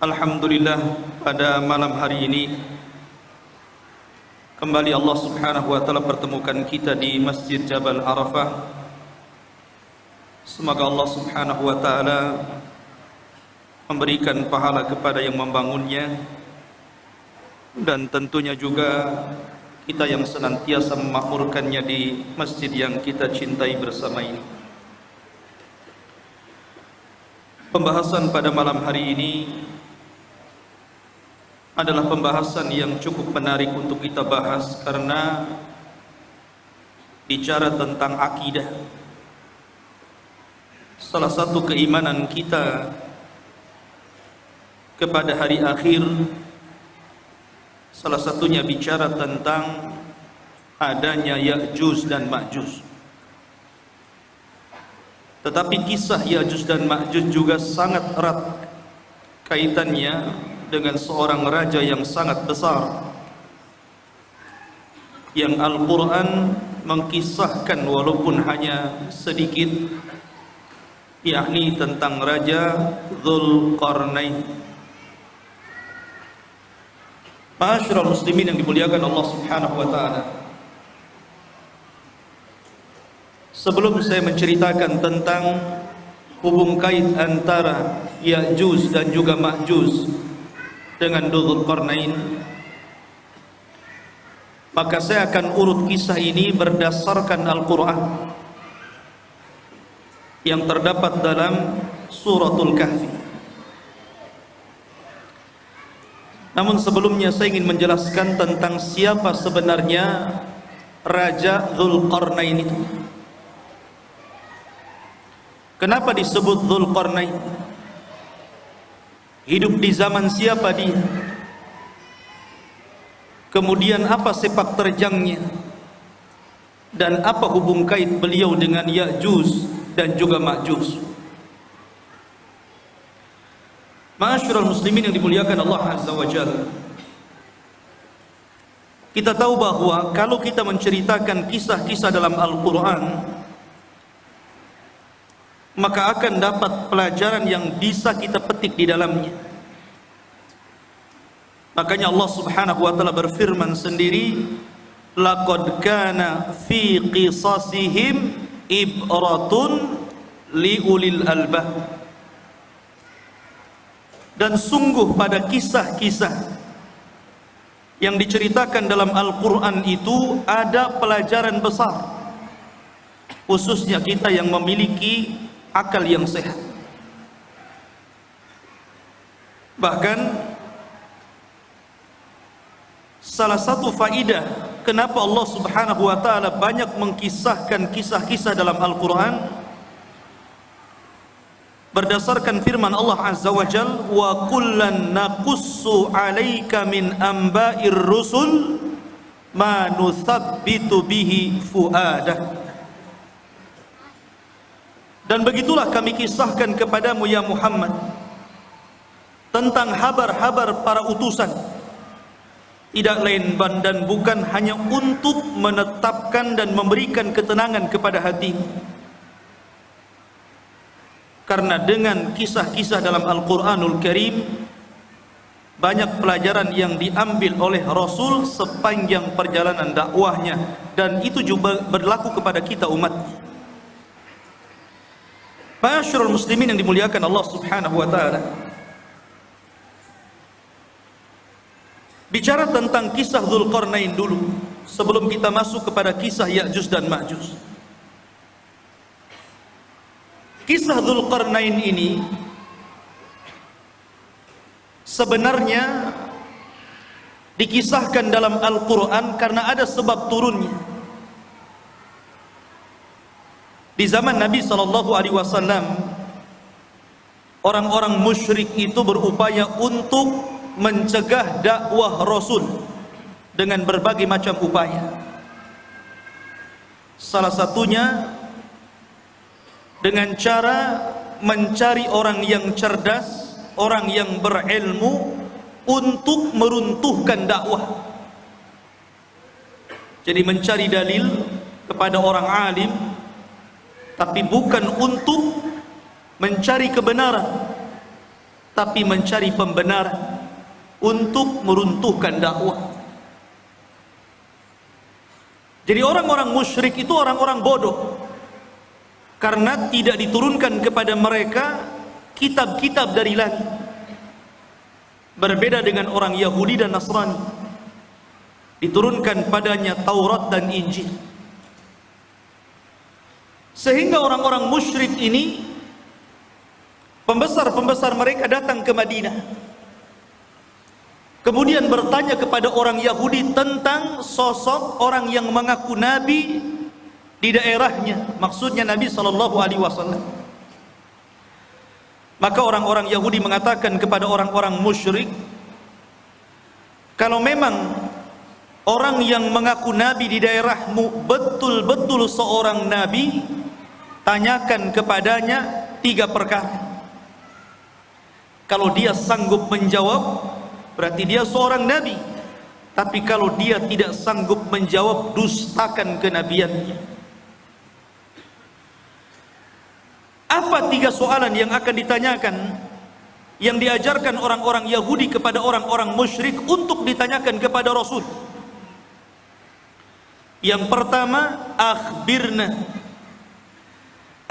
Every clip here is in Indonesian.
Alhamdulillah pada malam hari ini kembali Allah Subhanahu wa taala pertemukan kita di Masjid Jabal Arafah. Semoga Allah Subhanahu wa taala memberikan pahala kepada yang membangunnya dan tentunya juga kita yang senantiasa memakmurkannya di masjid yang kita cintai bersama ini. Pembahasan pada malam hari ini adalah pembahasan yang cukup menarik untuk kita bahas karena bicara tentang akidah. Salah satu keimanan kita kepada hari akhir salah satunya bicara tentang adanya Ya'juj dan Ma'juj. Tetapi kisah Ya'juj dan Ma'juj juga sangat erat kaitannya dengan seorang raja yang sangat besar yang Al-Quran mengkisahkan walaupun hanya sedikit yakni tentang Raja Zulkarnain Masyarakat muslimin yang dimuliakan Allah Subhanahu wa taala. Sebelum saya menceritakan tentang hubung kait antara Ya'juj dan juga Ma'juj dengan Dzulqarnain maka saya akan urut kisah ini berdasarkan Al-Qur'an yang terdapat dalam suratul Kahfi Namun sebelumnya saya ingin menjelaskan tentang siapa sebenarnya Raja Zulkarnain itu. Kenapa disebut Zulkarnain? Hidup di zaman siapa dia? Kemudian apa sepak terjangnya? Dan apa hubung kait beliau dengan Ya'juj dan juga Ma'juj? Masyurul muslimin yang dimuliakan Allah Azza wa Jalla Kita tahu bahwa kalau kita menceritakan kisah-kisah dalam Al-Quran Maka akan dapat pelajaran yang bisa kita petik di dalamnya. Makanya Allah subhanahu wa ta'ala berfirman sendiri Laqad kana fi qisasihim ibratun liulil albah. Dan sungguh pada kisah-kisah yang diceritakan dalam Al-Quran itu ada pelajaran besar. Khususnya kita yang memiliki akal yang sehat. Bahkan salah satu faidah kenapa Allah subhanahu wa ta'ala banyak mengkisahkan kisah-kisah dalam Al-Quran berdasarkan firman Allah Azza wa Jal wa kullan naqussu alaika min amba'ir rusul ma nuthabbitu bihi fuadah dan begitulah kami kisahkan kepadamu ya Muhammad tentang habar-habar para utusan. Tidak lain dan bukan hanya untuk menetapkan dan memberikan ketenangan kepada hatimu karena dengan kisah-kisah dalam Al-Quranul Karim banyak pelajaran yang diambil oleh Rasul sepanjang perjalanan dakwahnya. Dan itu juga berlaku kepada kita umat Masyarul muslimin yang dimuliakan Allah Subhanahu wa taala. Bicara tentang kisah Dzulqarnain dulu sebelum kita masuk kepada kisah Ya'juj dan Ma'juj. Kisah Dzulqarnain ini sebenarnya dikisahkan dalam Al-Qur'an karena ada sebab turunnya. Di zaman Nabi sallallahu alaihi wasallam orang-orang musyrik itu berupaya untuk mencegah dakwah Rasul dengan berbagai macam upaya. Salah satunya dengan cara mencari orang yang cerdas, orang yang berilmu untuk meruntuhkan dakwah. Jadi mencari dalil kepada orang alim tapi bukan untuk mencari kebenaran tapi mencari pembenaran untuk meruntuhkan dakwah. Jadi orang-orang musyrik itu orang-orang bodoh karena tidak diturunkan kepada mereka kitab-kitab dari langit. Berbeda dengan orang Yahudi dan Nasrani. Diturunkan padanya Taurat dan Injil. Sehingga orang-orang musyrik ini pembesar-pembesar mereka datang ke Madinah Kemudian bertanya kepada orang Yahudi tentang sosok orang yang mengaku nabi di daerahnya, maksudnya Nabi sallallahu alaihi wasallam. Maka orang-orang Yahudi mengatakan kepada orang-orang musyrik, kalau memang orang yang mengaku nabi di daerahmu betul-betul seorang nabi, tanyakan kepadanya tiga perkara. Kalau dia sanggup menjawab, berarti dia seorang nabi. Tapi kalau dia tidak sanggup menjawab dustakan kenabiannya. Apa tiga soalan yang akan ditanyakan yang diajarkan orang-orang Yahudi kepada orang-orang musyrik untuk ditanyakan kepada Rasul? Yang pertama akhbirna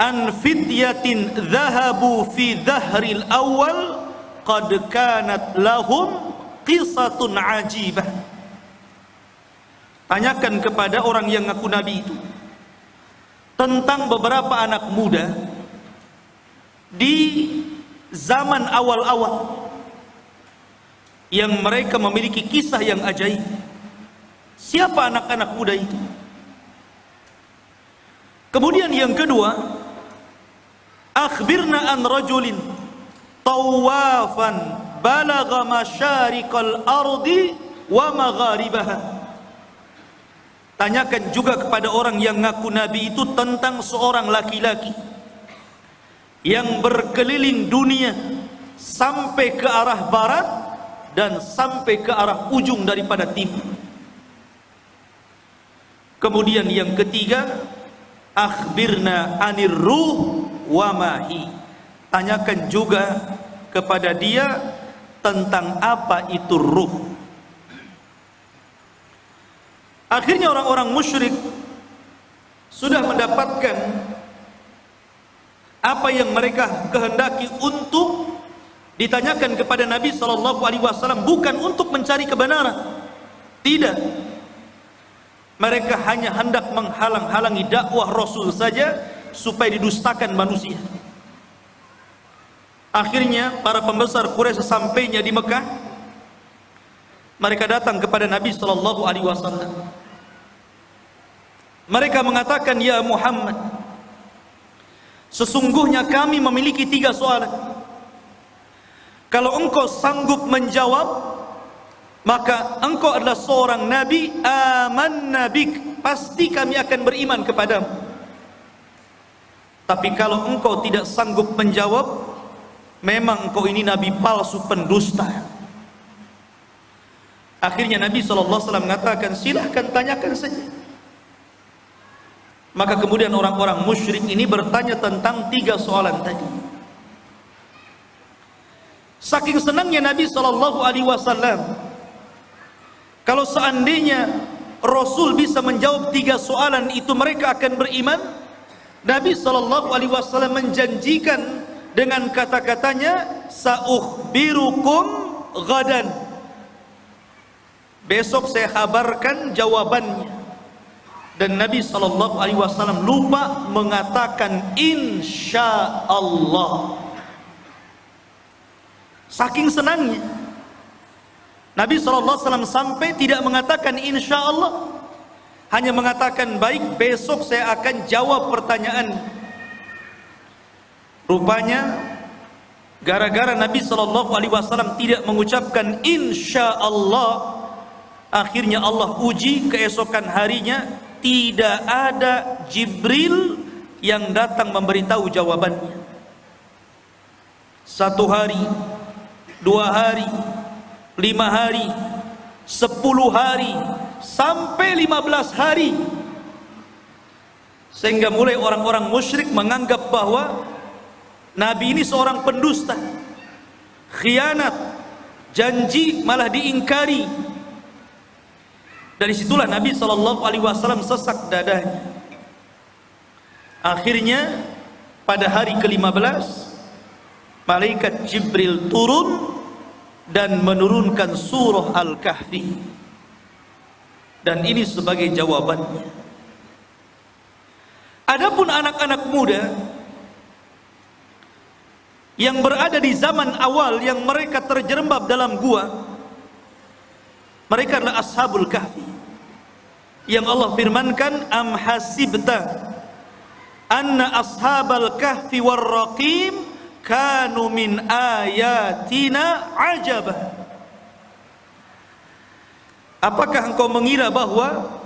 an fityatin dhahabu fi dhahril awal qad kanat lahum qisatun ajibah. Tanyakan kepada orang yang ngaku nabi itu tentang beberapa anak muda di zaman awal-awal yang mereka memiliki kisah yang ajaib. Siapa anak-anak muda itu? Kemudian yang kedua akhbirna an rajulin tawafan balagha masyariqal ardi wa magharibaha. Tanyakan juga kepada orang yang ngaku nabi itu tentang seorang laki-laki yang berkeliling dunia sampai ke arah barat dan sampai ke arah ujung daripada timur. Kemudian yang ketiga akhbirna anir ruh wa mahi tanyakan juga kepada dia tentang apa itu ruh. Akhirnya orang-orang musyrik sudah mendapatkan apa yang mereka kehendaki untuk ditanyakan kepada Nabi sallallahu alaihi wasallam bukan untuk mencari kebenaran. Tidak. Mereka hanya hendak menghalang-halangi dakwah Rasul saja supaya didustakan manusia. Akhirnya para pembesar Quraisy sesampainya di Mekah mereka datang kepada Nabi sallallahu alaihi wasallam. Mereka mengatakan, "Ya Muhammad, sesungguhnya kami memiliki tiga soalan. Kalau engkau sanggup menjawab, maka engkau adalah seorang nabi, aman nabik, pasti kami akan beriman kepadamu. Tapi kalau engkau tidak sanggup menjawab, memang kau ini nabi palsu pendusta. Akhirnya Nabi SAW mengatakan silahkan tanyakan saja. Maka kemudian orang-orang musyrik ini bertanya tentang tiga soalan tadi. Saking senangnya Nabi SAW kalau seandainya Rasul bisa menjawab tiga soalan itu mereka akan beriman Nabi sallallahu alaihi wasallam menjanjikan dengan kata-katanya saukhbirukum ghadan. Besok saya kabarkan jawabannya. Dan Nabi sallallahu alaihi wasallam lupa mengatakan insya Allah saking senangnya Nabi sallallahu alaihi wasallam sampai tidak mengatakan insya Allah hanya mengatakan baik besok saya akan jawab pertanyaan. Rupanya gara-gara Nabi sallallahu alaihi wasallam tidak mengucapkan insya Allah akhirnya Allah uji keesokan harinya tidak ada Jibril yang datang memberitahu jawabannya. Satu hari dua hari lima hari sepuluh hari sampai lima belas hari. Sehingga mulai orang-orang musyrik menganggap bahwa Nabi ini seorang pendusta. Khianat janji malah diingkari. Dari situlah Nabi Shallallahu Alaihi Wasallam sesak dadanya. Akhirnya pada hari ke-15 malaikat Jibril turun dan menurunkan surah Al-Kahfi dan ini sebagai jawabannya. Adapun anak-anak muda yang berada di zaman awal yang mereka terjerembab dalam gua mereka adalah ashabul kahfi. Yang Allah firmankan am hasibta anna ashabal kahfi warraqim kanu min ayatina ajaba apakah engkau mengira bahwa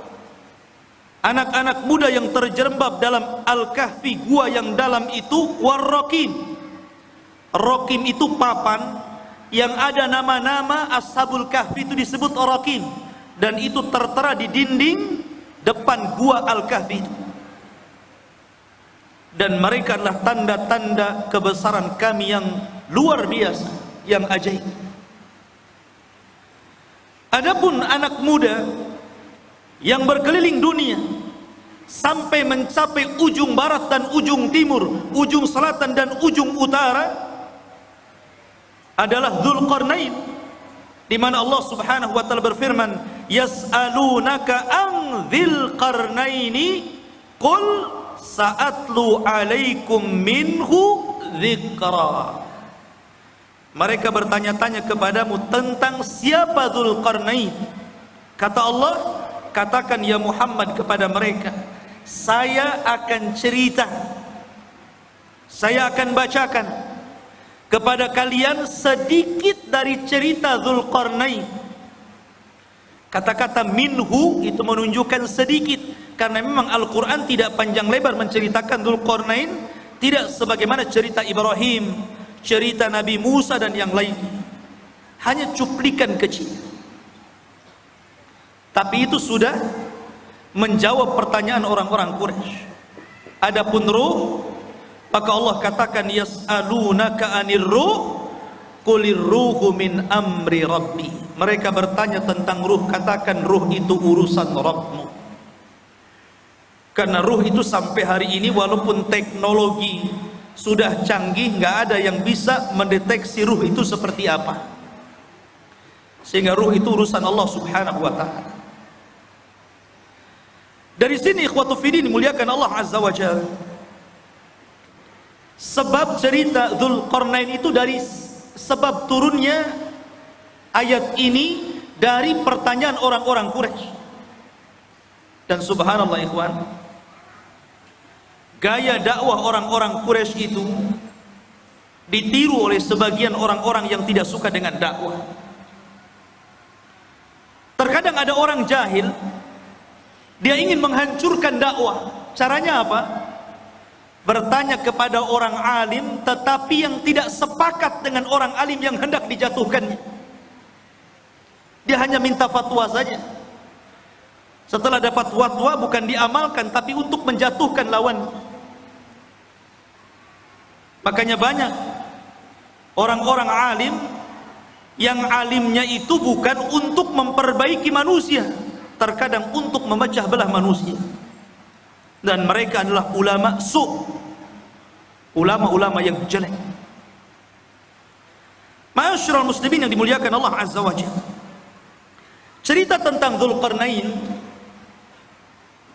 anak-anak muda yang terjerembab dalam al-kahfi gua yang dalam itu warraqim Rokim itu papan yang ada nama-nama Ashabul Kahfi itu disebut Rokim dan itu tertera di dinding depan gua Al-Kahfi itu. Dan mereka adalah tanda-tanda kebesaran kami yang luar biasa, yang ajaib. Adapun anak muda yang berkeliling dunia sampai mencapai ujung barat dan ujung timur, ujung selatan dan ujung utara, adalah Dzulqarnain di mana Allah Subhanahu wa taala berfirman yas'alunaka an dzil qarnaini qul sa'atlu alaikum minhu dzikra mereka bertanya-tanya kepadamu tentang siapa Dzulqarnain kata Allah katakan ya Muhammad kepada mereka saya akan cerita saya akan bacakan kepada kalian sedikit dari cerita Zulkarnain. Kata-kata minhu itu menunjukkan sedikit karena memang Al-Qur'an tidak panjang lebar menceritakan Zulkarnain, tidak sebagaimana cerita Ibrahim, cerita Nabi Musa dan yang lain. Hanya cuplikan kecil. Tapi itu sudah menjawab pertanyaan orang-orang Quraisy. Adapun ruh maka Allah katakan yas'alunaka 'anir ruh qulir ruhu min amri rabbi mereka bertanya tentang ruh katakan ruh itu urusan Rabbmu karena ruh itu sampai hari ini walaupun teknologi sudah canggih nggak ada yang bisa mendeteksi ruh itu seperti apa. Sehingga ruh itu urusan Allah subhanahu wa ta'ala. Dari sini ikhwatu fidin muliakan Allah azza wa jalla sebab cerita Zulkarnain itu dari sebab turunnya ayat ini dari pertanyaan orang-orang Quraisy. Dan subhanallah ikhwan, gaya dakwah orang-orang Quraisy itu ditiru oleh sebagian orang-orang yang tidak suka dengan dakwah. Terkadang ada orang jahil dia ingin menghancurkan dakwah. Caranya apa? bertanya kepada orang alim tetapi yang tidak sepakat dengan orang alim yang hendak dijatuhkannya dia hanya minta fatwa saja setelah dapat fatwa bukan diamalkan tapi untuk menjatuhkan lawan makanya banyak orang-orang alim yang alimnya itu bukan untuk memperbaiki manusia terkadang untuk memecah belah manusia. Dan mereka adalah ulama su ulama-ulama yang jelek. Ma'asyiral muslimin yang dimuliakan Allah Azza wa cerita tentang Zulkarnain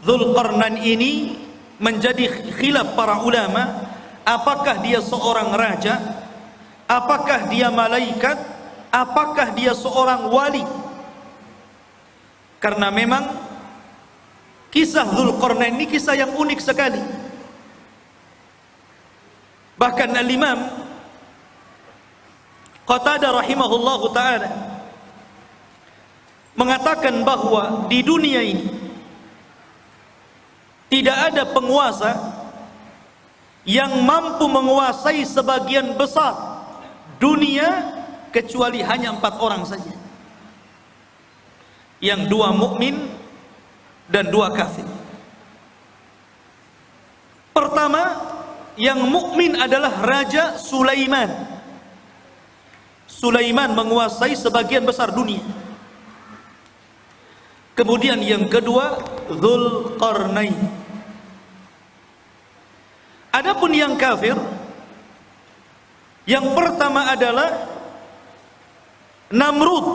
Zulkarnain ini menjadi khilaf para ulama apakah dia seorang raja? Apakah dia malaikat? Apakah dia seorang wali? Karena memang Kisah Zulkarnain ini kisah yang unik sekali. Bahkan Al-Imam Qatadah rahimahullahu taala mengatakan bahwa di dunia ini tidak ada penguasa yang mampu menguasai sebagian besar dunia kecuali hanya empat orang saja. Yang dua mukmin dan dua kafir. Pertama, yang mukmin adalah Raja Sulaiman. Sulaiman menguasai sebagian besar dunia. Kemudian yang kedua, Zulkarnain. Adapun yang kafir, yang pertama adalah Namrud.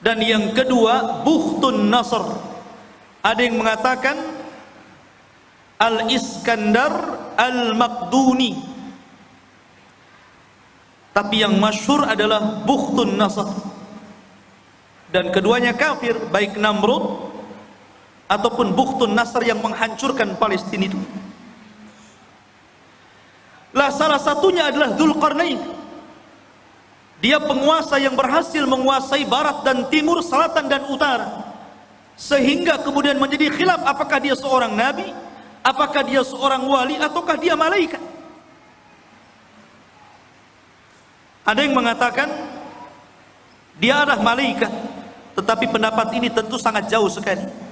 Dan yang kedua Bukhtun Nasr. Ada yang mengatakan Al-Iskandar Al-Maqduni. Tapi yang masyhur adalah Bukhtun Nasr. Dan keduanya kafir baik Namrud ataupun Bukhtun Nasr yang menghancurkan Palestina itu lah salah satunya adalah Dzulqarnain dia penguasa yang berhasil menguasai barat dan timur, selatan dan utara. Sehingga kemudian menjadi khilaf apakah dia seorang nabi, apakah dia seorang wali ataukah dia malaikat. Ada yang mengatakan dia adalah malaikat, tetapi pendapat ini tentu sangat jauh sekali.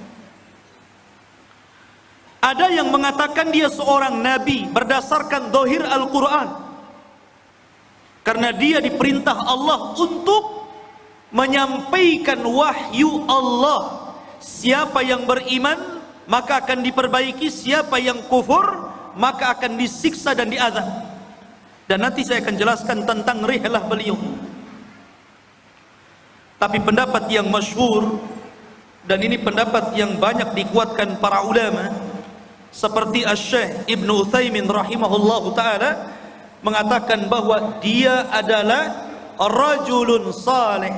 Ada yang mengatakan dia seorang nabi berdasarkan dohir Al-Quran. Karena dia diperintah Allah untuk menyampaikan wahyu Allah. Siapa yang beriman maka akan diperbaiki. Siapa yang kufur maka akan disiksa dan diazab. Dan nanti saya akan jelaskan tentang rihlah beliau. Tapi pendapat yang masyhur dan ini pendapat yang banyak dikuatkan para ulama seperti Asy-Syaikh Ibnu Utsaimin rahimahullahu taala mengatakan bahwa dia adalah rajulun saleh.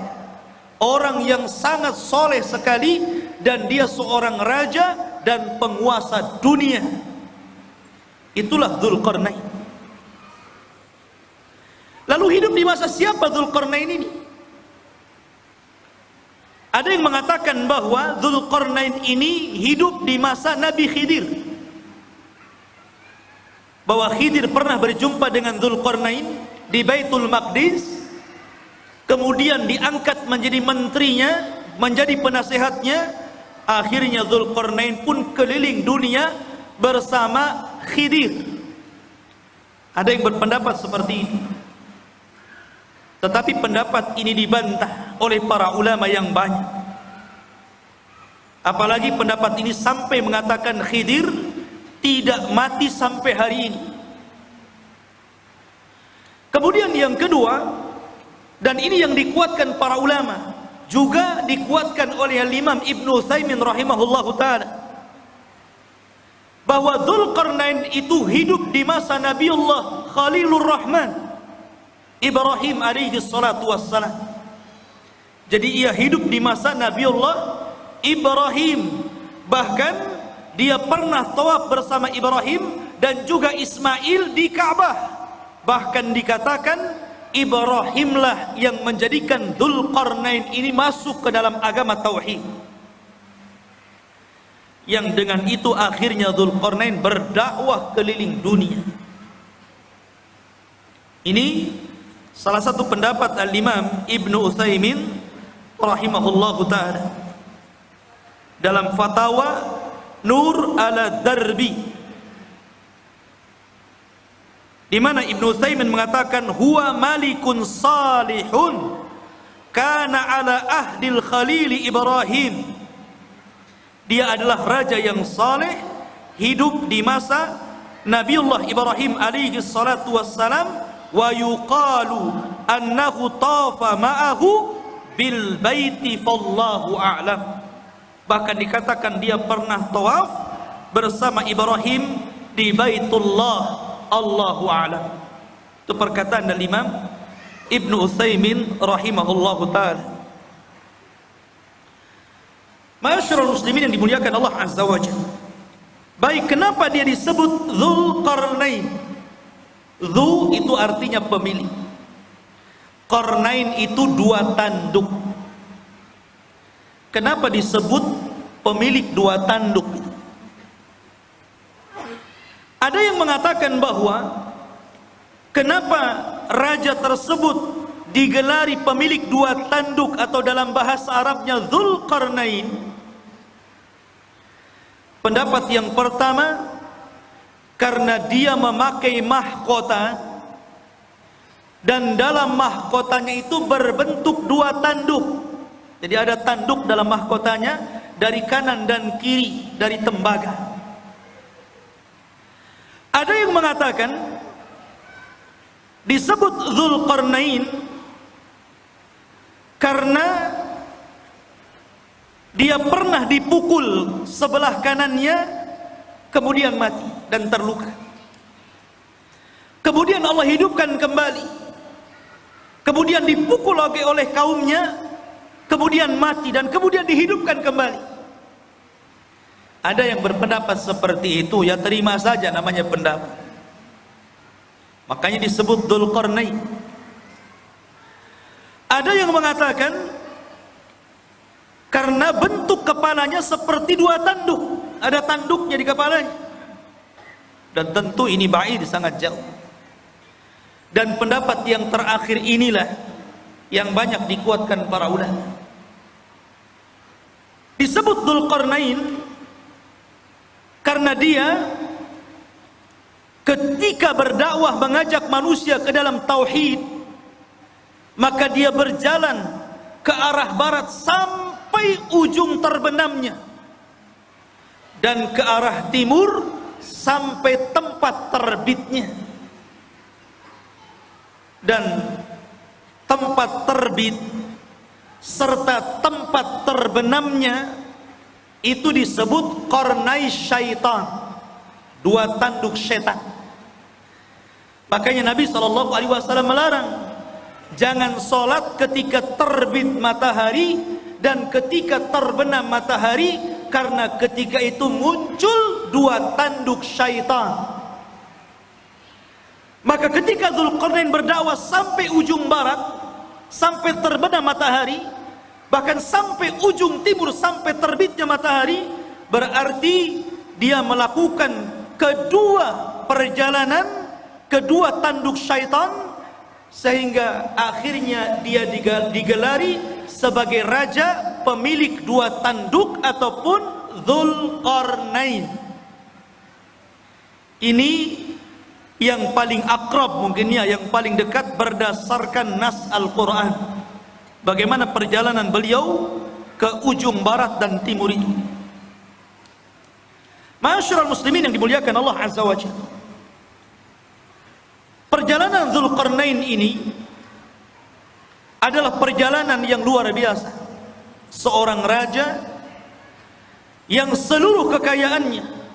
Orang yang sangat soleh sekali dan dia seorang raja dan penguasa dunia. Itulah Dzulqarnain. Lalu hidup di masa siapa Dzulqarnain ini? Ada yang mengatakan bahwa Dzulqarnain ini hidup di masa Nabi Khidir bahwa Khidir pernah berjumpa dengan Zulkarnain di Baitul Maqdis kemudian diangkat menjadi menterinya menjadi penasehatnya. Akhirnya Zulkarnain pun keliling dunia bersama Khidir. Ada yang berpendapat seperti ini tetapi pendapat ini dibantah oleh para ulama yang banyak. Apalagi pendapat ini sampai mengatakan Khidir tidak mati sampai hari ini. Kemudian yang kedua, dan ini yang dikuatkan para ulama, juga dikuatkan oleh Imam Ibnu Utsaimin rahimahullahu taala bahwa Dzulqarnain itu hidup di masa Nabiullah Khalilur Rahman Ibrahim alaihi salatu wassalam. Jadi ia hidup di masa Nabiullah Ibrahim bahkan dia pernah tawaf bersama Ibrahim dan juga Ismail di Ka'bah. Bahkan dikatakan Ibrahimlah yang menjadikan Dzulqarnain ini masuk ke dalam agama tauhid. Yang dengan itu akhirnya Dzulqarnain berdakwah keliling dunia. Ini salah satu pendapat Al-Imam Ibnu Utsaimin rahimahullahu taala. Dalam fatwa Nur ala Darbi. Di mana Ibnu Utsaimin mengatakan huwa malikun salihun kana ala ahdil khalil Ibrahim. Dia adalah raja yang saleh hidup di masa Nabiullah Ibrahim alaihi salatu wassalam wa yuqalu annahu tafa ma'ahu bil baiti fallahu a'lam bahkan dikatakan dia pernah tawaf bersama Ibrahim di Baitullah Allahu a'lam itu perkataan dari Imam Ibnu Utsaimin rahimahullahu taala Masyarul muslimin yang dimuliakan Allah Azza wa Jalla. Baik, kenapa dia disebut Zulkarnain? Zu itu artinya pemilik. Qarnain itu dua tanduk. Kenapa disebut pemilik dua tanduk? Ada yang mengatakan bahwa kenapa raja tersebut digelari pemilik dua tanduk atau dalam bahasa Arabnya Zulkarnain Pendapat yang pertama karena dia memakai mahkota dan dalam mahkotanya itu berbentuk dua tanduk. Jadi ada tanduk dalam mahkotanya dari kanan dan kiri dari tembaga. Ada yang mengatakan disebut Zulkarnain karena dia pernah dipukul sebelah kanannya kemudian mati dan terluka kemudian Allah hidupkan kembali kemudian dipukul lagi oleh kaumnya kemudian mati dan kemudian dihidupkan kembali. Ada yang berpendapat seperti itu ya terima saja namanya pendapat. Makanya disebut Dzulqarnain. Ada yang mengatakan karena bentuk kepalanya seperti dua tanduk ada tanduknya di kepalanya. Dan tentu ini baik sangat jauh. Dan pendapat yang terakhir inilah yang banyak dikuatkan para ulama. Disebut Dzulqarnain karena dia ketika berdakwah mengajak manusia ke dalam tauhid maka dia berjalan ke arah barat sampai sampai ujung terbenamnya dan ke arah timur sampai tempat terbitnya. Dan tempat terbit serta tempat terbenamnya itu disebut kornai syaitan. Dua tanduk setan. Makanya Nabi SAW melarang jangan sholat ketika terbit matahari dan ketika terbenam matahari karena ketika itu muncul dua tanduk syaitan maka ketika Zulkarnain berdakwah sampai ujung barat sampai terbenam matahari bahkan sampai ujung timur sampai terbitnya matahari berarti dia melakukan kedua perjalanan kedua tanduk syaitan sehingga akhirnya dia digelari sebagai raja pemilik dua tanduk ataupun Zulkarnain. Ini yang paling akrab mungkin ya yang paling dekat berdasarkan nas Al-Quran. Bagaimana perjalanan beliau ke ujung barat dan timur itu? Masyarakat muslimin yang dimuliakan Allah Azza wa Jalla. Perjalanan Zulkarnain ini adalah perjalanan yang luar biasa. Seorang raja yang seluruh kekayaannya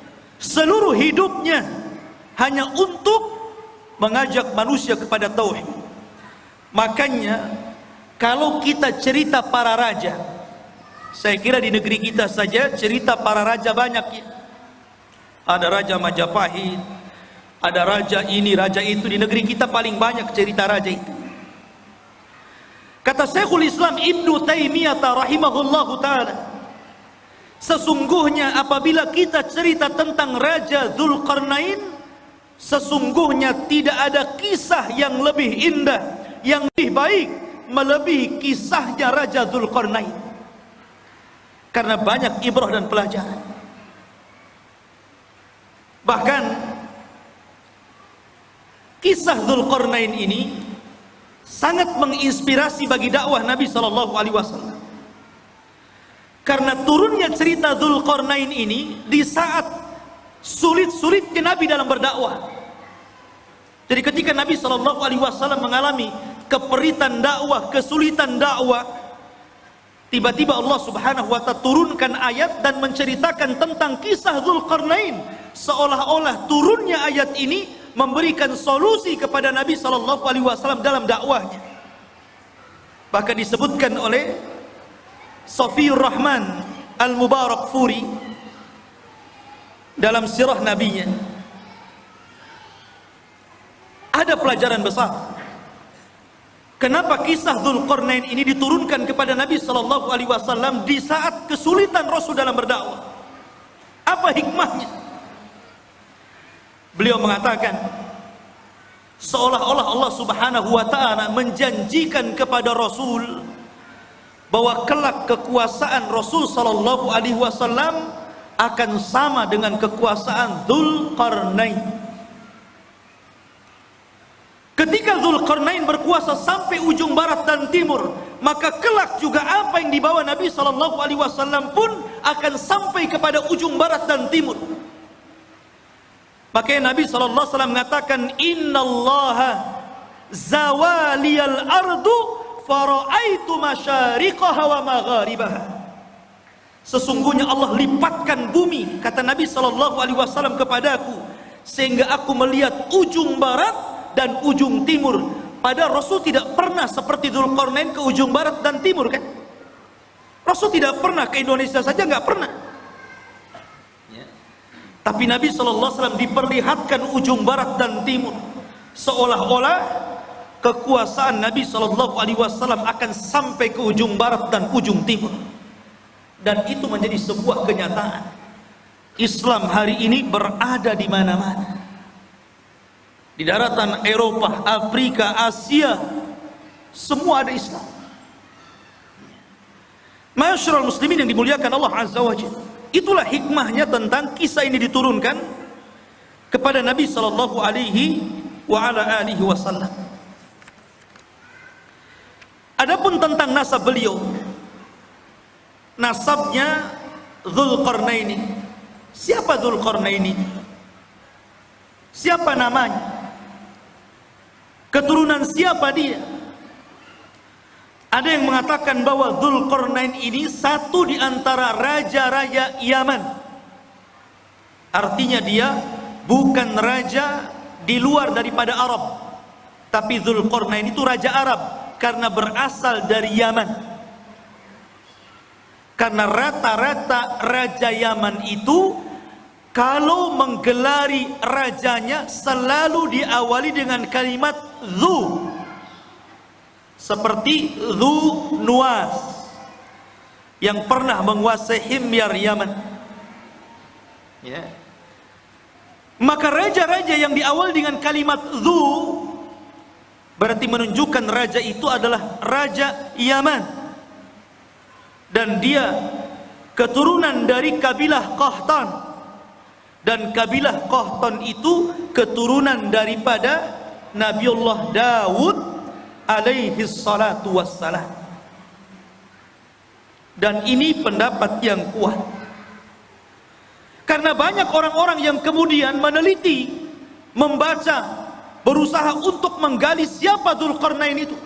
seluruh hidupnya hanya untuk mengajak manusia kepada tauhid. Makanya kalau kita cerita para raja saya kira di negeri kita saja cerita para raja banyak ya. Ada raja Majapahit ada raja ini raja itu. Di negeri kita paling banyak cerita raja itu. Kata Syekhul Islam Ibnu Taimiyah rahimahullahu taala Sesungguhnya apabila kita cerita tentang Raja Zulkarnain Sesungguhnya tidak ada kisah yang lebih indah Yang lebih baik Melebihi kisahnya Raja Zulkarnain Karena banyak ibrah dan pelajaran Bahkan Kisah Zulkarnain ini sangat menginspirasi bagi dakwah Nabi Shallallahu Alaihi Wasallam. Karena turunnya cerita Dzulqarnain ini di saat sulit-sulitnya Nabi dalam berdakwah. Jadi ketika Nabi Shallallahu Alaihi Wasallam mengalami keperitan dakwah, kesulitan dakwah, tiba-tiba Allah Subhanahu Wa Taala turunkan ayat dan menceritakan tentang kisah Zulkarnain, seolah-olah turunnya ayat ini memberikan solusi kepada Nabi Shallallahu Alaihi Wasallam dalam dakwahnya. Bahkan disebutkan oleh Sofiur Rahman Al Mubarak Furi dalam sirah nabinya ada pelajaran besar. Kenapa kisah Dzulqarnain ini diturunkan kepada Nabi sallallahu alaihi wasallam di saat kesulitan Rasul dalam berdakwah? Apa hikmahnya? Beliau mengatakan seolah-olah Allah Subhanahu wa taala menjanjikan kepada Rasul bahwa kelak kekuasaan Rasul sallallahu alaihi wasallam akan sama dengan kekuasaan Zulkarnain. Ketika Zulkarnain berkuasa sampai ujung barat dan timur, maka kelak juga apa yang dibawa Nabi Shallallahu Alaihi Wasallam pun akan sampai kepada ujung barat dan timur. Makanya Nabi Shallallahu Alaihi Wasallam mengatakan, Inna Allah zawaliyal ardu faraitu masyariqaha wa magharibaha. Sesungguhnya Allah lipatkan bumi kata Nabi sallallahu alaihi wasallam kepadaku sehingga aku melihat ujung barat dan ujung timur. Padahal Rasul tidak pernah seperti Dzulqarnain ke ujung barat dan timur kan? Rasul tidak pernah ke Indonesia saja nggak pernah. Ya. Tapi Nabi wasallam diperlihatkan ujung barat dan timur seolah-olah kekuasaan Nabi wasallam akan sampai ke ujung barat dan ujung timur dan itu menjadi sebuah kenyataan. Islam hari ini berada di mana-mana. Di daratan Eropa, Afrika, Asia semua ada Islam. Masyarakat muslimin yang dimuliakan Allah Azza wa Jalla. Itulah hikmahnya tentang kisah ini diturunkan kepada Nabi sallallahu alaihi wa ala alihi wasallam. Adapun tentang nasab beliau nasabnya Zulkarnaini. Siapa Zulkarnaini? Siapa namanya? Keturunan siapa dia? Ada yang mengatakan bahwa Zulkarnain ini satu di antara raja-raja Yaman. Artinya dia bukan raja di luar daripada Arab. Tapi Zulkarnain itu raja Arab karena berasal dari Yaman. Karena rata-rata Raja Yaman itu kalau menggelari rajanya selalu diawali dengan kalimat zu. Seperti zu nuas yang pernah menguasai himyar Yaman. Ya. Maka raja-raja yang diawali dengan kalimat zu berarti menunjukkan raja itu adalah raja Yaman dan dia keturunan dari kabilah Qahtan. Dan kabilah Qahtan itu keturunan daripada Nabiullah Dawud alaihi salatu wassalam. Dan ini pendapat yang kuat. Karena banyak orang-orang yang kemudian meneliti membaca berusaha untuk menggali siapa Zulkarnain itu.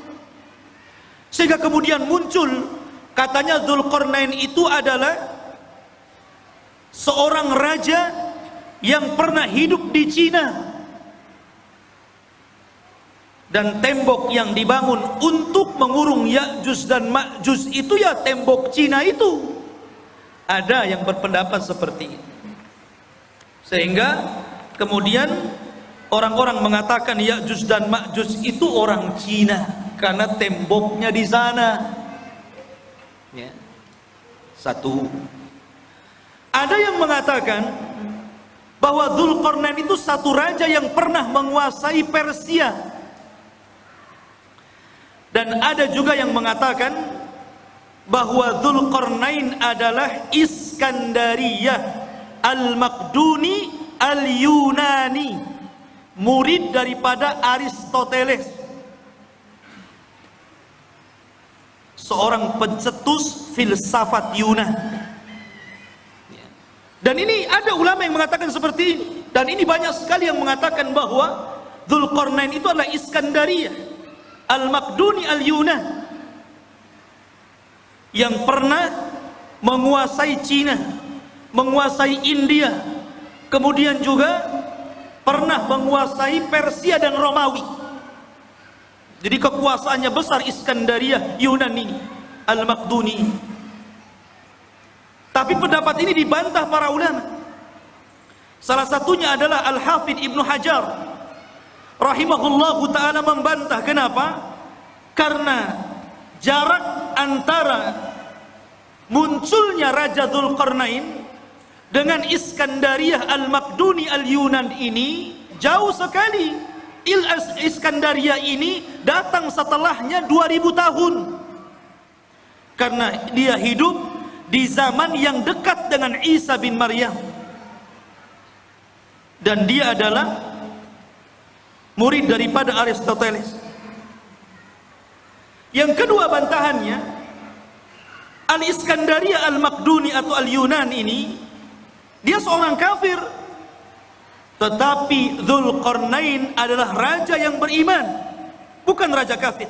Sehingga kemudian muncul Katanya Zulkarnain itu adalah seorang raja yang pernah hidup di Cina. Dan tembok yang dibangun untuk mengurung Ya'juj dan Ma'juj itu ya tembok Cina itu. Ada yang berpendapat seperti itu. Sehingga kemudian orang-orang mengatakan Ya'juj dan Ma'juj itu orang Cina karena temboknya di sana ya. satu. Ada yang mengatakan bahwa Zulkarnain itu satu raja yang pernah menguasai Persia. Dan ada juga yang mengatakan bahwa Zulkarnain adalah Iskandariyah Al-Makduni Al-Yunani murid daripada Aristoteles seorang pencetus filsafat Yunan. Dan Dan ini ada ulama yang mengatakan seperti ini. Dan ini banyak sekali yang mengatakan bahwa Dzulqarnain itu adalah Iskandaria, Al-Makduni Al-Yunan yang pernah menguasai Cina, menguasai India, kemudian juga pernah menguasai Persia dan Romawi. Jadi kekuasaannya besar Iskandaria Yunan ini, Al-Makduni. Tapi pendapat ini dibantah para ulama. Salah satunya adalah Al-Hafidh Ibnu Hajar rahimahullahu taala membantah kenapa karena jarak antara munculnya Raja Dzulqarnain dengan Iskandariyah Al-Makduni Al-Yunan ini jauh sekali Il Iskandaria ini datang setelahnya 2000 tahun karena dia hidup di zaman yang dekat dengan Isa bin Maryam dan dia adalah murid daripada Aristoteles. Yang kedua bantahannya, Al-Iskandaria Al-Makduni atau Al-Yunan ini, dia seorang kafir. Tetapi Dzulqarnain adalah raja yang beriman, bukan raja kafir.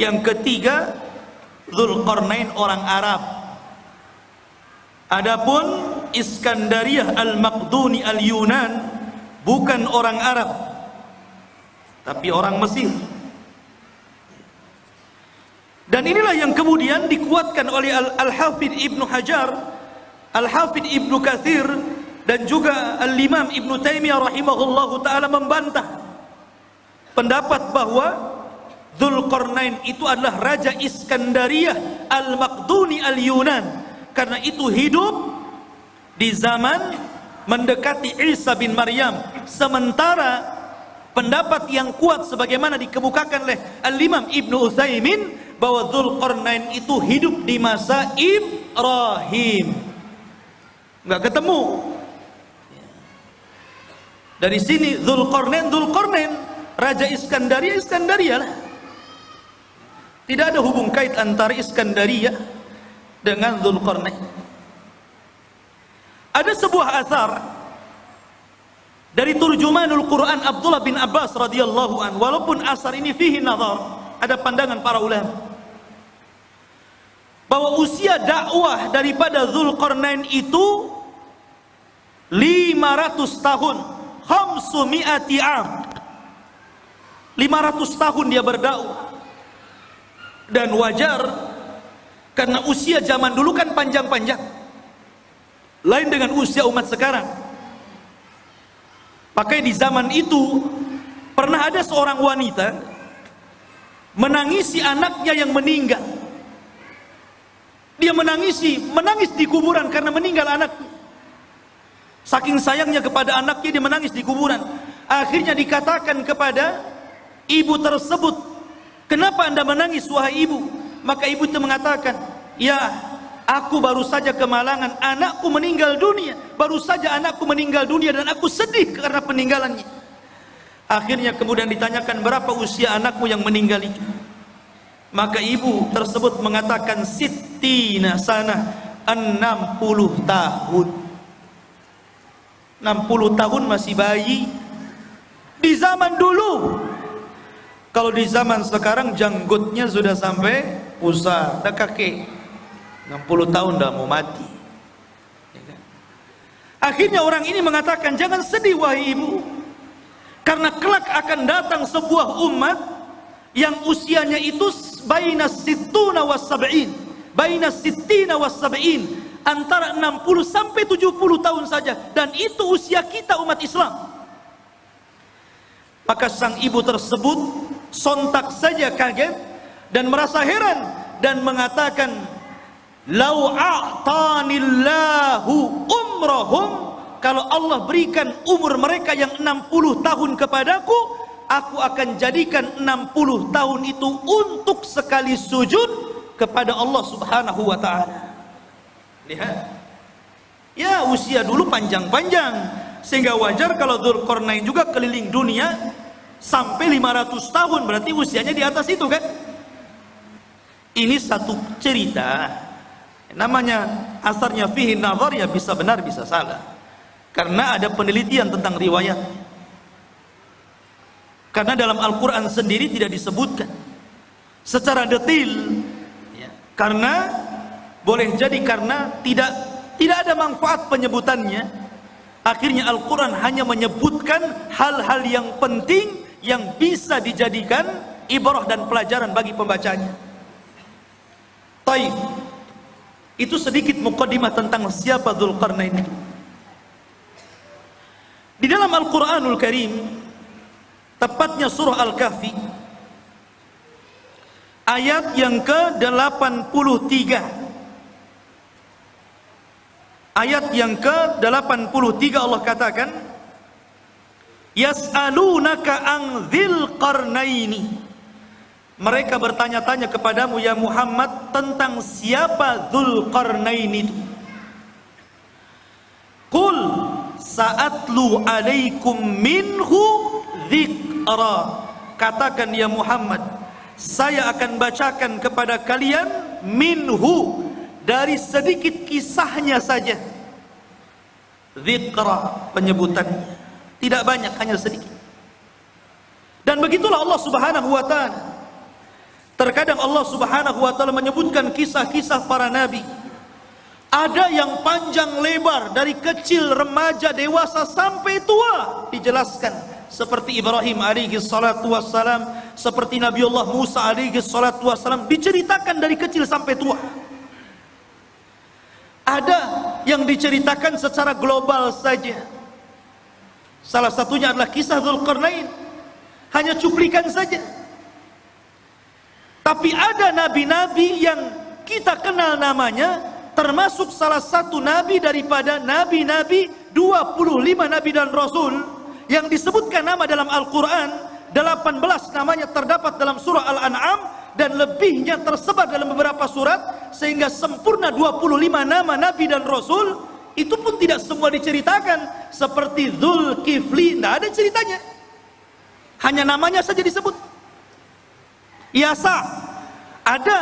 Yang ketiga, Dzulqarnain orang Arab. Adapun Iskandaria Al-Makduni Al-Yunan bukan orang Arab tapi orang Mesir dan inilah yang kemudian dikuatkan oleh Al-Hafidh Ibnu Hajar Al-Hafidh Ibnu Kathir dan juga Al-Imam Ibnu Taimiyah rahimahullahu taala membantah pendapat bahwa Dzulqarnain itu adalah raja Iskandariyah Al-Maqduni Al-Yunan. Karena itu hidup di zaman mendekati Isa bin Maryam. Sementara pendapat yang kuat sebagaimana dikemukakan oleh Al-Imam Ibnu Utsaimin bahwa Dzulqarnain itu hidup di masa Ibrahim. Nggak ketemu dari sini Dzulqarnain Dzulqarnain Raja Iskandaria Iskandaria lah. Tidak ada hubung kait antara Iskandaria dengan Dzulqarnain ada sebuah asar dari turjumanul Quran Abdullah bin Abbas radhiyallahu an. Walaupun asar ini fihi nazar ada pandangan para ulama. Bahwa usia dakwah daripada Zulkarnain itu 500 tahun khamsumi'ati am. 500 tahun dia berdakwah. Dan wajar karena usia zaman dulu kan panjang-panjang. Lain dengan usia umat sekarang. Pakai di zaman itu pernah ada seorang wanita menangisi anaknya yang meninggal. Dia menangisi menangis di kuburan karena meninggal anaknya saking sayangnya kepada anaknya dia menangis di kuburan akhirnya dikatakan kepada ibu tersebut kenapa anda menangis wahai ibu maka ibu itu mengatakan ya Aku baru saja kemalangan, anakku meninggal dunia. Baru saja anakku meninggal dunia dan aku sedih karena peninggalannya. Akhirnya kemudian ditanyakan berapa usia anakmu yang meninggal itu. Maka ibu tersebut mengatakan sitina sana 60 tahun. 60 tahun masih bayi. Di zaman dulu. Kalau di zaman sekarang janggutnya sudah sampai pusat, dah kakek. 60 tahun dah mau mati ya kan? akhirnya orang ini mengatakan jangan sedih wahai ibu karena kelak akan datang sebuah umat yang usianya itu baina situna was sab'in baina sittina was antara 60 sampai 70 tahun saja dan itu usia kita umat Islam maka sang ibu tersebut sontak saja kaget dan merasa heran dan mengatakan Lau a'tanillahu umrahum kalau Allah berikan umur mereka yang 60 tahun kepadaku aku akan jadikan 60 tahun itu untuk sekali sujud kepada Allah Subhanahu wa taala. Lihat. Ya, usia dulu panjang-panjang. Sehingga wajar kalau Dzulqarnain juga keliling dunia sampai 500 tahun. Berarti usianya di atas itu kan. Ini satu cerita. Namanya asarnya fihi nazar ya bisa benar bisa salah. Karena ada penelitian tentang riwayat. Karena dalam Al-Quran sendiri tidak disebutkan. Secara detail ya, karena boleh jadi karena tidak tidak ada manfaat penyebutannya akhirnya Al-Quran hanya menyebutkan hal-hal yang penting yang bisa dijadikan ibrah dan pelajaran bagi pembacanya Taib itu sedikit mukaddimah tentang siapa Dzulqarnain itu. Di dalam Al-Qur'anul Karim, tepatnya surah Al-Kahfi, ayat yang ke-83. Ayat yang ke-83 Allah katakan, Yas'alunaka an dzil qarnaini mereka bertanya-tanya kepadamu ya Muhammad tentang siapa Dzulqarnain itu. Qul sa'atlu alaikum minhu dzikra. Katakan ya Muhammad, saya akan bacakan kepada kalian minhu dari sedikit kisahnya saja. Dzikra penyebutannya. Tidak banyak, hanya sedikit. Dan begitulah Allah Subhanahu wa taala Terkadang Allah Subhanahu wa taala menyebutkan kisah-kisah para nabi. Ada yang panjang lebar dari kecil, remaja, dewasa sampai tua dijelaskan seperti Ibrahim alaihi salatu wassalam, seperti Nabiullah Musa alaihi salatu wassalam diceritakan dari kecil sampai tua. Ada yang diceritakan secara global saja. Salah satunya adalah kisah Dzulqarnain. Hanya cuplikan saja. Tapi ada nabi-nabi yang kita kenal namanya termasuk salah satu nabi daripada nabi-nabi 25 nabi dan rasul yang disebutkan nama dalam Al-Quran 18 namanya terdapat dalam surah Al-An'am dan lebihnya tersebar dalam beberapa surat sehingga sempurna 25 nama nabi dan rasul itu pun tidak semua diceritakan seperti Zulkifli tidak ada ceritanya hanya namanya saja disebut Yasa ada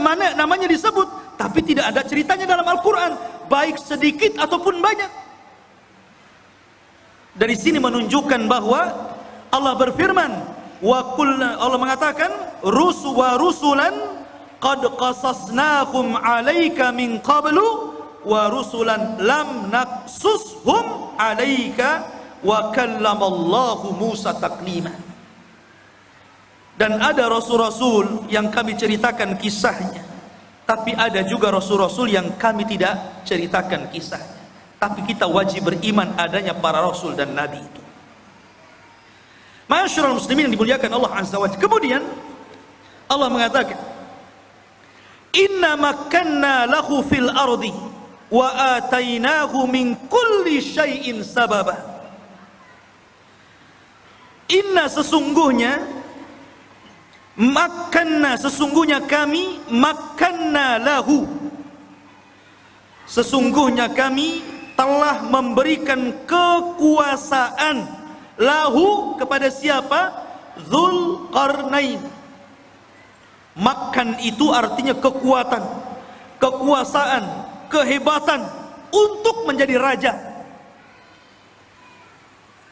mana namanya disebut tapi tidak ada ceritanya dalam Al-Qur'an baik sedikit ataupun banyak. Dari sini menunjukkan bahwa Allah berfirman wa qulna Allah mengatakan rusu wa rusulan qad qasasnahum 'alaika min qablu wa rusulan lam naqsushum 'alaika wa kallamallahu Musa taklima. Dan ada rasul-rasul yang kami ceritakan kisahnya. Tapi ada juga rasul-rasul yang kami tidak ceritakan kisahnya. Tapi kita wajib beriman adanya para rasul dan nabi itu Masyarul muslimin yang dimuliakan Allah Azza wa Kemudian Allah mengatakan Inna makanna lahu fil ardi wa atainahu min kulli syai'in sababa. Inna sesungguhnya makanna sesungguhnya kami makanna lahu. Sesungguhnya kami telah memberikan kekuasaan lahu kepada siapa? Zulkarnain makan itu artinya kekuatan kekuasaan kehebatan untuk menjadi raja.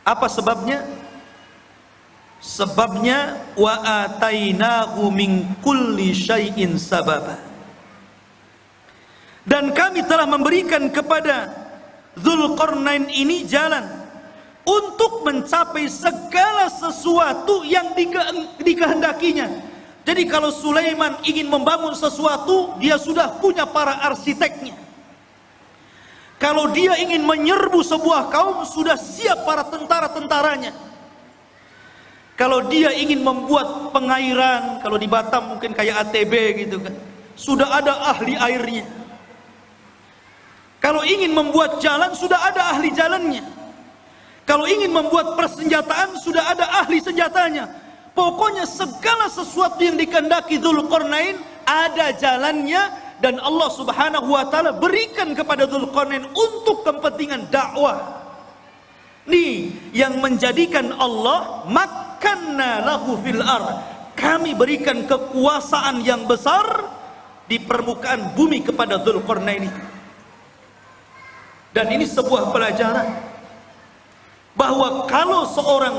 Apa sebabnya? Sebabnya wa atainahu min kulli syai'in sababa. Dan kami telah memberikan kepada Zulkarnain ini jalan untuk mencapai segala sesuatu yang dikehendakinya jadi kalau Sulaiman ingin membangun sesuatu dia sudah punya para arsiteknya kalau dia ingin menyerbu sebuah kaum sudah siap para tentara-tentaranya kalau dia ingin membuat pengairan, kalau di Batam mungkin kayak ATB gitu kan. Sudah ada ahli airnya. Kalau ingin membuat jalan, sudah ada ahli jalannya. Kalau ingin membuat persenjataan, sudah ada ahli senjatanya. Pokoknya segala sesuatu yang dikendaki Dzulqarnain ada jalannya dan Allah Subhanahu wa taala berikan kepada Dzulqarnain untuk kepentingan dakwah. Nih yang menjadikan Allah mak makanna lahu fil ar kami berikan kekuasaan yang besar di permukaan bumi kepada Dzulqarnain. Dan ini sebuah pelajaran bahwa kalau seorang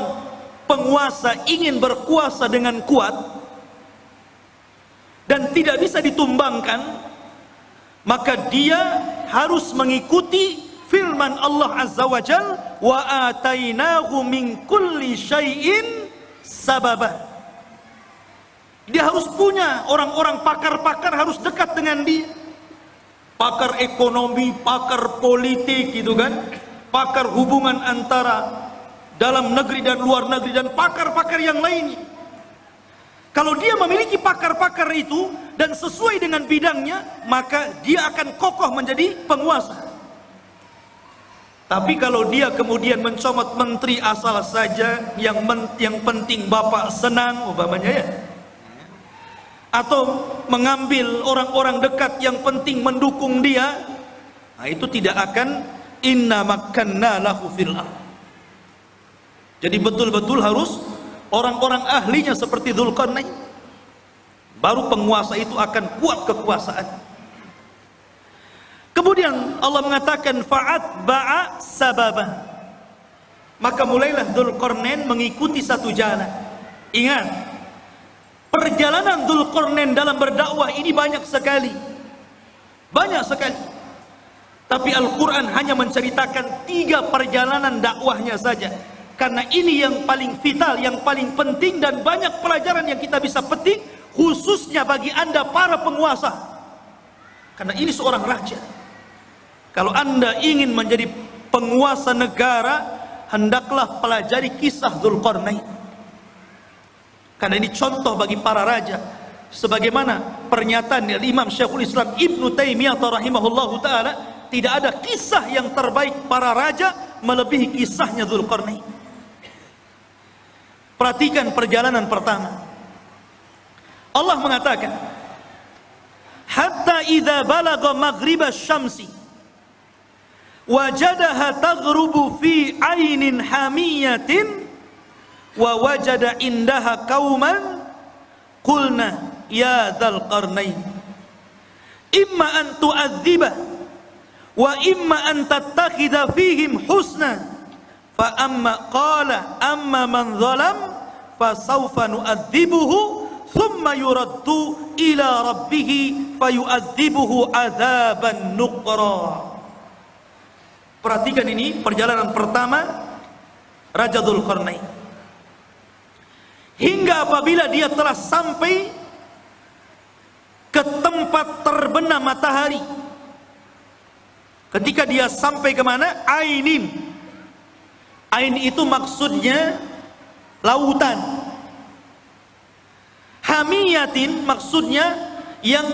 penguasa ingin berkuasa dengan kuat dan tidak bisa ditumbangkan, maka dia harus mengikuti firman Allah Azza wa Jal wa atainahu min kulli syai'in sababa dia harus punya orang-orang pakar-pakar harus dekat dengan dia. Pakar ekonomi, pakar politik gitu kan. Pakar hubungan antara dalam negeri dan luar negeri dan pakar-pakar yang lainnya. Kalau dia memiliki pakar-pakar itu dan sesuai dengan bidangnya, maka dia akan kokoh menjadi penguasa. Tapi kalau dia kemudian mencomot menteri asal saja yang men, yang penting bapak senang umpamanya ya, atau mengambil orang-orang dekat yang penting mendukung dia nah itu tidak akan inna makanna lahu fil jadi betul-betul harus orang-orang ahlinya seperti Dzulqarnain. Baru penguasa itu akan kuat kekuasaan. Kemudian Allah mengatakan fa'at ba'a sababa. Maka mulailah Dzulqarnain mengikuti satu jalan. Ingat Perjalanan Dzulqarnain dalam berdakwah ini banyak sekali. Banyak sekali. Tapi Al-Quran hanya menceritakan tiga perjalanan dakwahnya saja. Karena ini yang paling vital, yang paling penting dan banyak pelajaran yang kita bisa petik khususnya bagi anda para penguasa. Karena ini seorang raja. Kalau anda ingin menjadi penguasa negara, hendaklah pelajari kisah Dzulqarnain. Karena ini contoh bagi para raja. Sebagaimana pernyataan dari Imam Syekhul Islam Ibn Taimiyah rahimahullahu taala, tidak ada kisah yang terbaik para raja melebihi kisahnya Dzulqarnain. Perhatikan perjalanan pertama. Allah mengatakan, "Hatta idza balagha maghriba syamsi wajadaha taghrubu fi ainin hamiyatin wa wajada indaha kauman qulna ya dzal qarnain imma an tu'adziba wa imma an tattakhidha fihim husna. Fa amma qala amma man zalam fa sawfa nu'adzibuhu thumma yuraddu ila rabbih fayu'adzibuhu adzaban nuqra. Perhatikan ini perjalanan pertama Raja Dzulqarnain hingga apabila dia telah sampai ke tempat terbenam matahari ketika dia sampai ke mana ainin ain itu maksudnya lautan hamiyatin maksudnya yang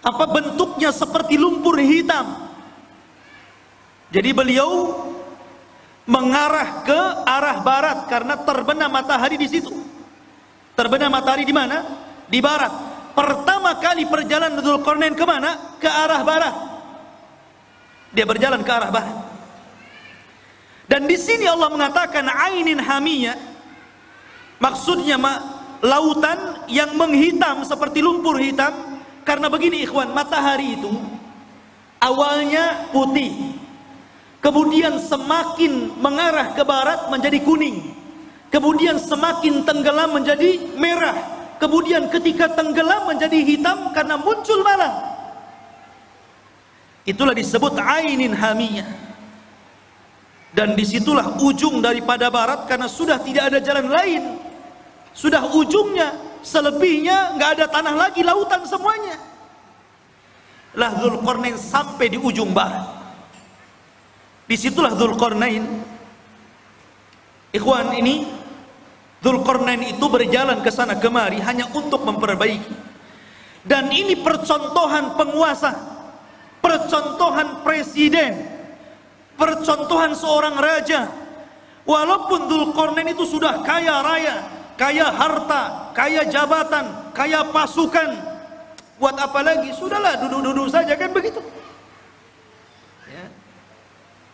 apa bentuknya seperti lumpur hitam jadi beliau mengarah ke arah barat karena terbenam matahari di situ. Terbenam matahari di mana? Di barat. Pertama kali perjalanan Dzulqarnain ke mana? Ke arah barat. Dia berjalan ke arah barat. Dan di sini Allah mengatakan ainin hamiyah. Maksudnya lautan yang menghitam seperti lumpur hitam karena begini ikhwan, matahari itu awalnya putih, kemudian semakin mengarah ke barat menjadi kuning kemudian semakin tenggelam menjadi merah kemudian ketika tenggelam menjadi hitam karena muncul malam itulah disebut ainin hamiyah dan di situlah ujung daripada barat karena sudah tidak ada jalan lain sudah ujungnya selebihnya nggak ada tanah lagi lautan semuanya lah Zulkarnain sampai di ujung barat Di situlah Dzulqarnain. Ikhwan ini Dzulqarnain itu berjalan ke sana kemari hanya untuk memperbaiki. Dan ini percontohan penguasa, percontohan presiden, percontohan seorang raja. Walaupun Dzulqarnain itu sudah kaya raya, kaya harta, kaya jabatan, kaya pasukan, buat apa lagi? Sudahlah duduk-duduk saja kan begitu.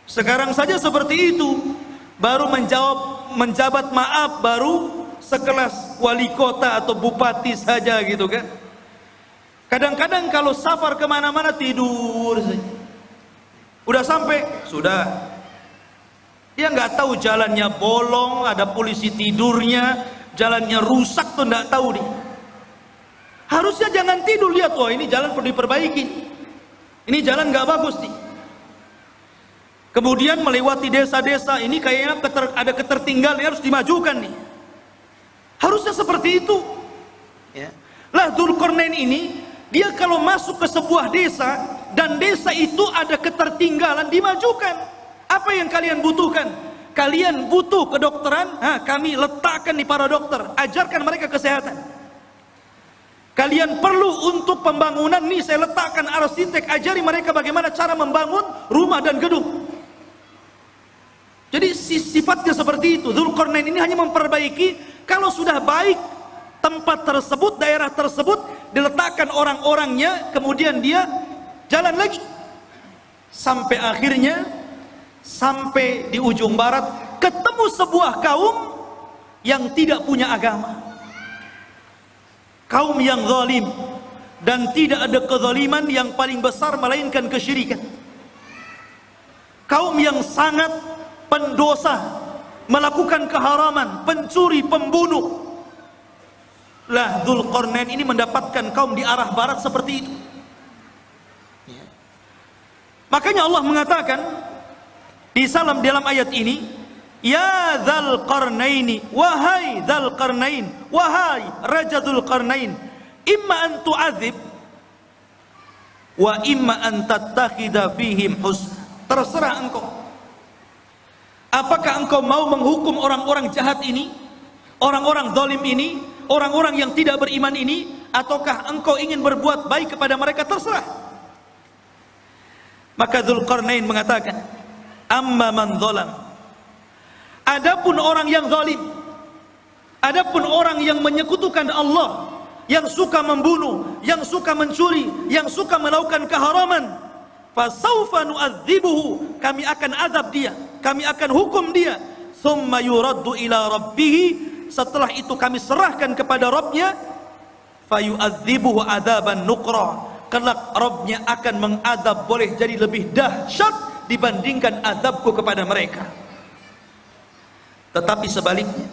Sekarang saja seperti itu. Baru menjawab menjabat maaf baru sekelas wali kota atau bupati saja gitu kan. Kadang-kadang kalau safar ke mana-mana tidur saja. Udah sampai, sudah. Dia nggak tahu jalannya bolong, ada polisi tidurnya, jalannya rusak tuh nggak tahu dia. Harusnya jangan tidur lihat, wah ini jalan perlu diperbaiki. Ini jalan nggak bagus nih. Kemudian melewati desa-desa ini kayaknya keter, ada ketertinggalan harus dimajukan nih. Harusnya seperti itu. Ya. Lah Dzulkarnain ini dia kalau masuk ke sebuah desa dan desa itu ada ketertinggalan dimajukan. Apa yang kalian butuhkan? Kalian butuh kedokteran? Ha, kami letakkan di para dokter, ajarkan mereka kesehatan. Kalian perlu untuk pembangunan nih saya letakkan arsitek ajari mereka bagaimana cara membangun rumah dan gedung. Jadi sifatnya seperti itu. Zulkarnain ini hanya memperbaiki kalau sudah baik tempat tersebut, daerah tersebut diletakkan orang-orangnya, kemudian dia jalan lagi. Sampai akhirnya sampai di ujung barat ketemu sebuah kaum yang tidak punya agama. Kaum yang zalim. Dan tidak ada kezaliman yang paling besar melainkan kesyirikan. Kaum yang sangat pendosa melakukan keharaman pencuri pembunuh lah Dzulqarnain ini mendapatkan kaum di arah barat seperti itu Makanya Allah mengatakan di salam dalam ayat ini, Ya Dzal Qarnaini, wahai Dzal Qarnain, wahai Raja Dzul Qarnain, imma an tu'adzib wa imma an tattakhidha fihim husna. Terserah engkau. Apakah engkau mau menghukum orang-orang jahat ini, orang-orang zalim ini, orang-orang yang tidak beriman ini, ataukah engkau ingin berbuat baik kepada mereka? Terserah. Maka Dzulqarnain mengatakan, "Amma man zalam." Adapun orang yang zalim, adapun orang yang menyekutukan Allah, yang suka membunuh, yang suka mencuri, yang suka melakukan keharaman, fasaufa nu'adzibuhu, kami akan azab dia, kami akan hukum dia, thumma yuraddu ila rabbih, setelah itu kami serahkan kepada Rabbnya, fayu'adzibuhu adaban nuqra, kelak Robnya akan mengadab boleh jadi lebih dahsyat dibandingkan adabku kepada mereka. Tetapi sebaliknya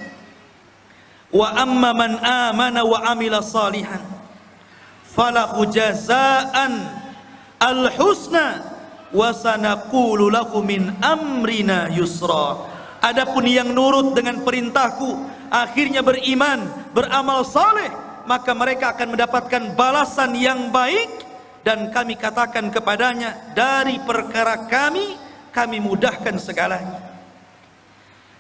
wa amma man amana wa amila salihan falahu jazaan al husna wa sanaqulu lahu min amrina yusra. Adapun yang nurut dengan perintahku akhirnya beriman beramal saleh maka mereka akan mendapatkan balasan yang baik dan kami katakan kepadanya dari perkara kami kami mudahkan segalanya.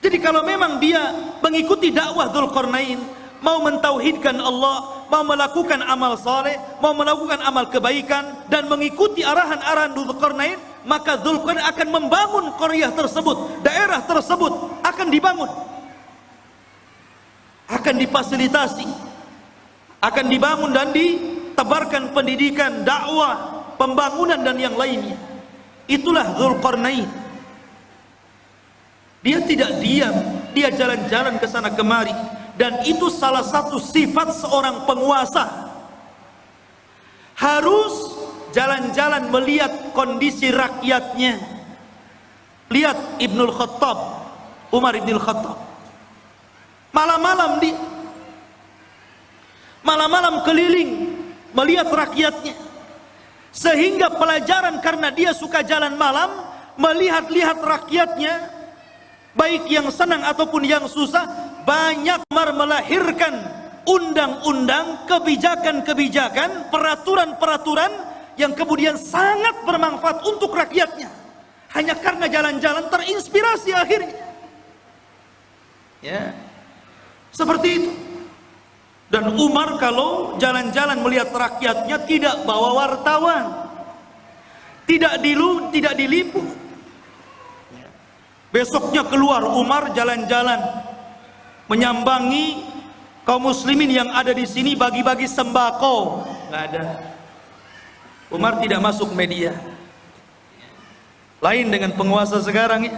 Jadi kalau memang dia mengikuti dakwah Dzulqarnain mau mentauhidkan Allah mau melakukan amal saleh mau melakukan amal kebaikan dan mengikuti arahan-arahan Dzulqarnain maka Dzulqarnain akan membangun qaryah tersebut daerah tersebut akan dibangun akan difasilitasi akan dibangun dan di tebarkan pendidikan, dakwah, pembangunan dan yang lainnya. Itulah Zulkarnain. Dia tidak diam, dia jalan-jalan ke sana kemari dan itu salah satu sifat seorang penguasa. Harus jalan-jalan melihat kondisi rakyatnya. Lihat Ibnul Khattab, Umar Ibnul Khattab. Malam-malam di. Malam-malam keliling melihat rakyatnya. Sehingga pelajaran karena dia suka jalan malam melihat-lihat rakyatnya baik yang senang ataupun yang susah banyak melahirkan undang-undang kebijakan-kebijakan peraturan-peraturan yang kemudian sangat bermanfaat untuk rakyatnya. Hanya karena jalan-jalan terinspirasi akhirnya. Ya seperti itu dan Umar kalau jalan-jalan melihat rakyatnya tidak bawa wartawan. Tidak dilu, tidak diliput. Besoknya keluar Umar jalan-jalan menyambangi kaum muslimin yang ada di sini bagi-bagi sembako. Enggak ada. Umar tidak masuk media. Lain dengan penguasa sekarang ya.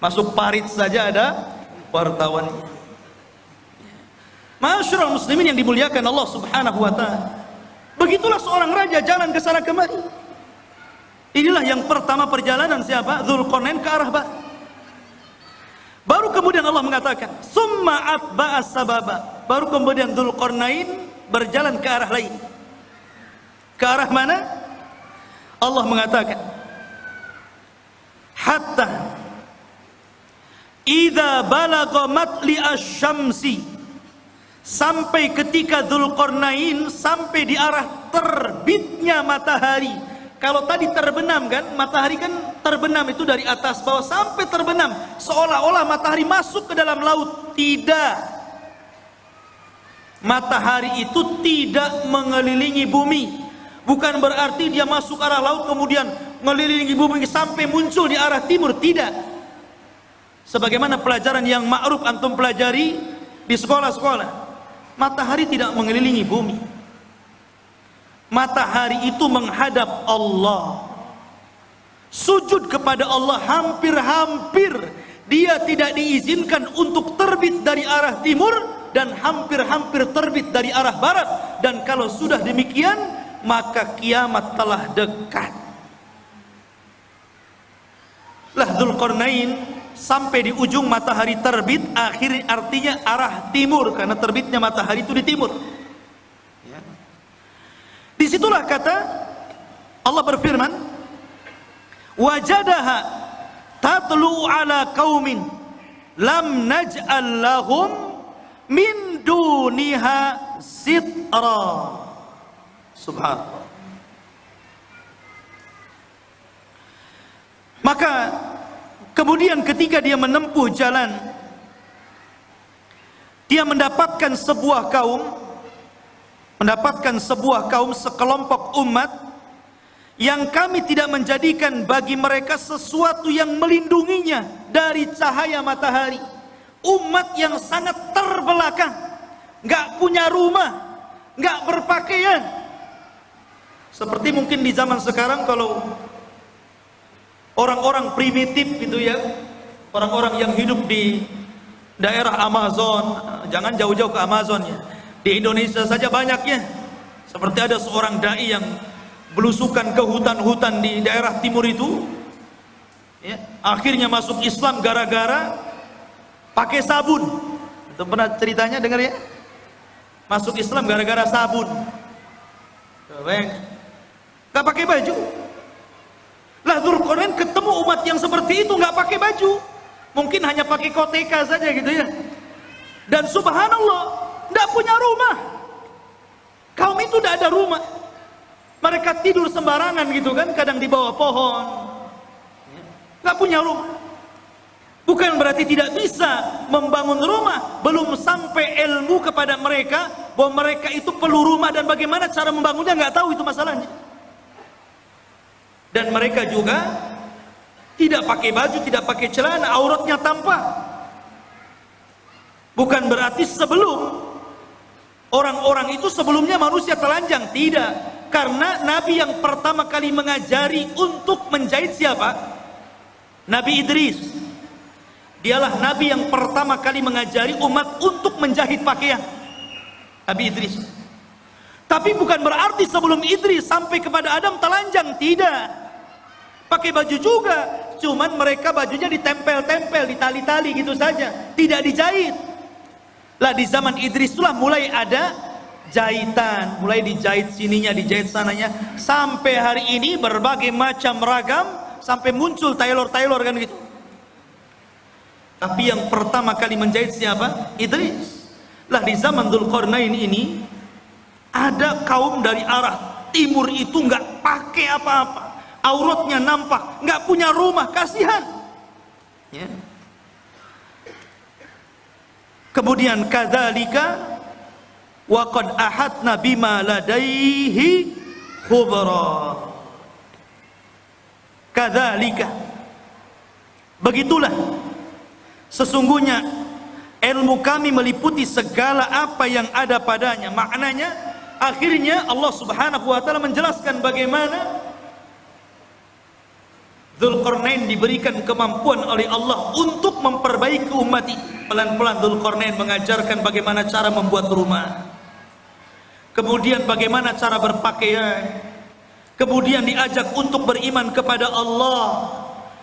Masuk parit saja ada wartawannya. Masyurul muslimin yang dimuliakan Allah subhanahu wa ta'ala Begitulah seorang raja jalan ke sana kemari. Inilah yang pertama perjalanan siapa? Zulkarnain ke arah barat. Baru kemudian Allah mengatakan, "Summa atba'a sababa." Baru kemudian Zulkarnain berjalan ke arah lain. Ke arah mana? Allah mengatakan, "Hatta idza balagha matli asy-syamsi" sampai ketika Zulkarnain sampai di arah terbitnya matahari. Kalau tadi terbenam kan, matahari kan terbenam itu dari atas bawah sampai terbenam, seolah-olah matahari masuk ke dalam laut. Tidak. Matahari itu tidak mengelilingi bumi. Bukan berarti dia masuk arah laut kemudian mengelilingi bumi sampai muncul di arah timur. Tidak. Sebagaimana pelajaran yang ma'ruf antum pelajari di sekolah-sekolah. Matahari tidak mengelilingi bumi. Matahari itu menghadap Allah. Sujud kepada Allah hampir-hampir. Dia tidak diizinkan untuk terbit dari arah timur dan hampir-hampir terbit dari arah barat. Dan kalau sudah demikian maka kiamat telah dekat. Lah Dzulqarnain sampai di ujung matahari terbit akhirnya artinya arah timur karena terbitnya matahari itu di timur Di situlah kata Allah berfirman, wajadaha tatlu ala qaumin lam naj'al lahum min duniha sitra. Subhanallah. Maka kemudian ketika dia menempuh jalan dia mendapatkan sebuah kaum mendapatkan sebuah kaum sekelompok umat yang kami tidak menjadikan bagi mereka sesuatu yang melindunginya dari cahaya matahari. Umat yang sangat terbelakang nggak punya rumah nggak berpakaian. Seperti mungkin di zaman sekarang kalau orang-orang primitif gitu ya orang-orang yang hidup di daerah Amazon jangan jauh-jauh ke Amazon ya di Indonesia saja banyaknya. Seperti ada seorang dai yang belusukan ke hutan-hutan di daerah timur itu. Ya, akhirnya masuk Islam gara-gara pakai sabun. Itu pernah ceritanya dengar ya? Masuk Islam gara-gara sabun. Gak pakai baju. Dzulqarnain ketemu umat yang seperti itu nggak pakai baju. Mungkin hanya pakai koteka saja gitu ya. Dan subhanallah tidak punya rumah. Kaum itu tidak ada rumah. Mereka tidur sembarangan gitu kan, kadang di bawah pohon. Tidak punya rumah. Bukan berarti tidak bisa membangun rumah. Belum sampai ilmu kepada mereka bahwa mereka itu perlu rumah dan bagaimana cara membangunnya nggak tahu itu masalahnya. Dan mereka juga tidak pakai baju, tidak pakai celana, auratnya tampak. Bukan berarti sebelum Orang-orang itu sebelumnya manusia telanjang, tidak. Karena Nabi yang pertama kali mengajari untuk menjahit siapa? Nabi Idris. Dialah Nabi yang pertama kali mengajari umat untuk menjahit pakaian. Nabi Idris. Tapi bukan berarti sebelum Idris sampai kepada Adam telanjang, tidak. Pakai baju juga, cuman mereka bajunya ditempel-tempel, ditali-tali gitu saja, tidak dijahit. Lah di zaman Idris itulah mulai ada jahitan, mulai dijahit sininya, dijahit sananya, sampai hari ini berbagai macam ragam, sampai muncul tailor-tailor kan gitu. Tapi yang pertama kali menjahit siapa? Idris. Lah di zaman Dzulqarnain ini ada kaum dari arah timur itu nggak pakai apa-apa, auratnya nampak, nggak punya rumah, kasihan. Ya. Kemudian kadzalika wa qad ahadna bima ladaihi khubra. Kadzalika Begitulah sesungguhnya ilmu kami meliputi segala apa yang ada padanya. Maknanya akhirnya Allah Subhanahu wa taala menjelaskan bagaimana Zulkarnain diberikan kemampuan oleh Allah untuk memperbaiki umat. Pelan-pelan Zulkarnain mengajarkan bagaimana cara membuat rumah. kemudian bagaimana cara berpakaian, kemudian diajak untuk beriman kepada Allah.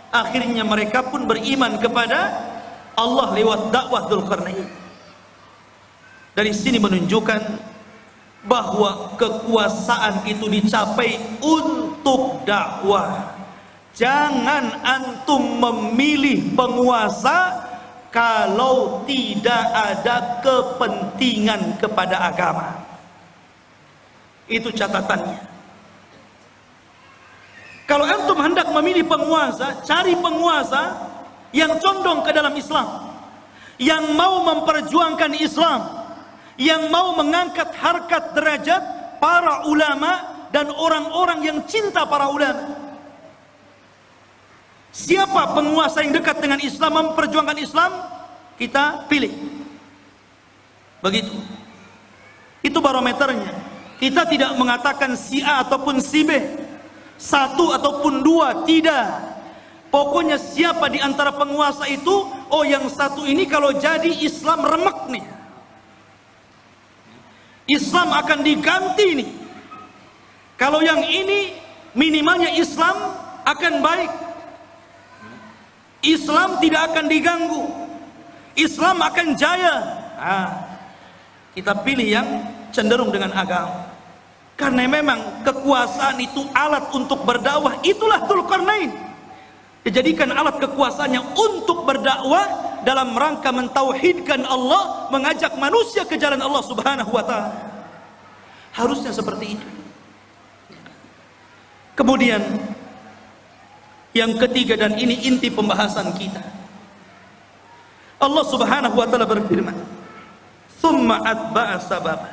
Akhirnya mereka pun beriman kepada Allah lewat dakwah Dzulqarnain. Dari sini menunjukkan bahwa kekuasaan itu dicapai untuk dakwah. Jangan antum memilih penguasa kalau tidak ada kepentingan kepada agama. Itu catatannya. Kalau antum hendak memilih penguasa, cari penguasa yang condong ke dalam Islam. Yang mau memperjuangkan Islam. Yang mau mengangkat harkat derajat para ulama dan orang-orang yang cinta para ulama. Siapa penguasa yang dekat dengan Islam memperjuangkan Islam? Kita pilih. Begitu. Itu barometernya. Kita tidak mengatakan si A ataupun si B. Satu ataupun dua, tidak. Pokoknya siapa di antara penguasa itu, oh yang satu ini kalau jadi Islam remek nih. Islam akan diganti nih. Kalau yang ini minimalnya Islam akan baik. Islam tidak akan diganggu. Islam akan jaya. Ah, kita pilih yang cenderung dengan agama. Karena memang kekuasaan itu alat untuk berdakwah, itulah Dzulkarnain. Dijadikan alat kekuasaannya untuk berdakwah dalam rangka mentauhidkan Allah, mengajak manusia ke jalan Allah Subhanahu wa taala. Harusnya seperti itu. Kemudian yang ketiga dan ini inti pembahasan kita. Allah Subhanahu wa taala berfirman, "Tsumma atba'a sababa."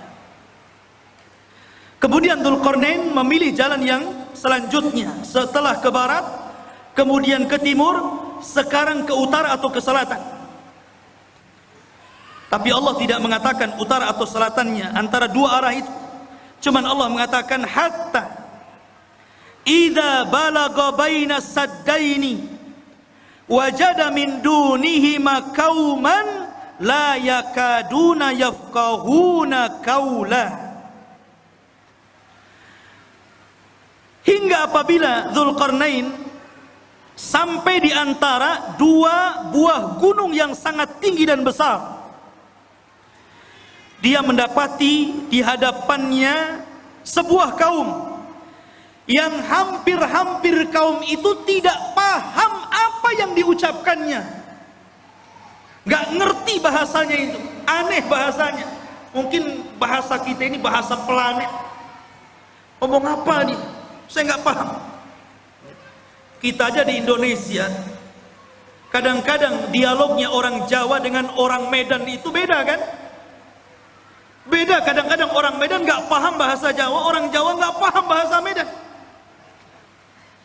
Kemudian Dzulqarnain memilih jalan yang selanjutnya setelah ke barat, kemudian ke timur, sekarang ke utara atau ke selatan. Tapi Allah tidak mengatakan utara atau selatannya antara dua arah itu. Cuman Allah mengatakan hatta idza balagha baina saddaini wajada min dunihima qauman la yakaduna yafqahuna qaula hingga apabila Zulkarnain sampai di antara dua buah gunung yang sangat tinggi dan besar dia mendapati di hadapannya sebuah kaum yang hampir-hampir kaum itu tidak paham apa yang diucapkannya. Nggak ngerti bahasanya itu. Aneh bahasanya. Mungkin bahasa kita ini bahasa planet. Ngomong apa nih saya nggak paham. Kita aja di Indonesia kadang-kadang dialognya orang Jawa dengan orang Medan itu beda kan beda kadang-kadang orang Medan nggak paham bahasa Jawa orang Jawa nggak paham bahasa Medan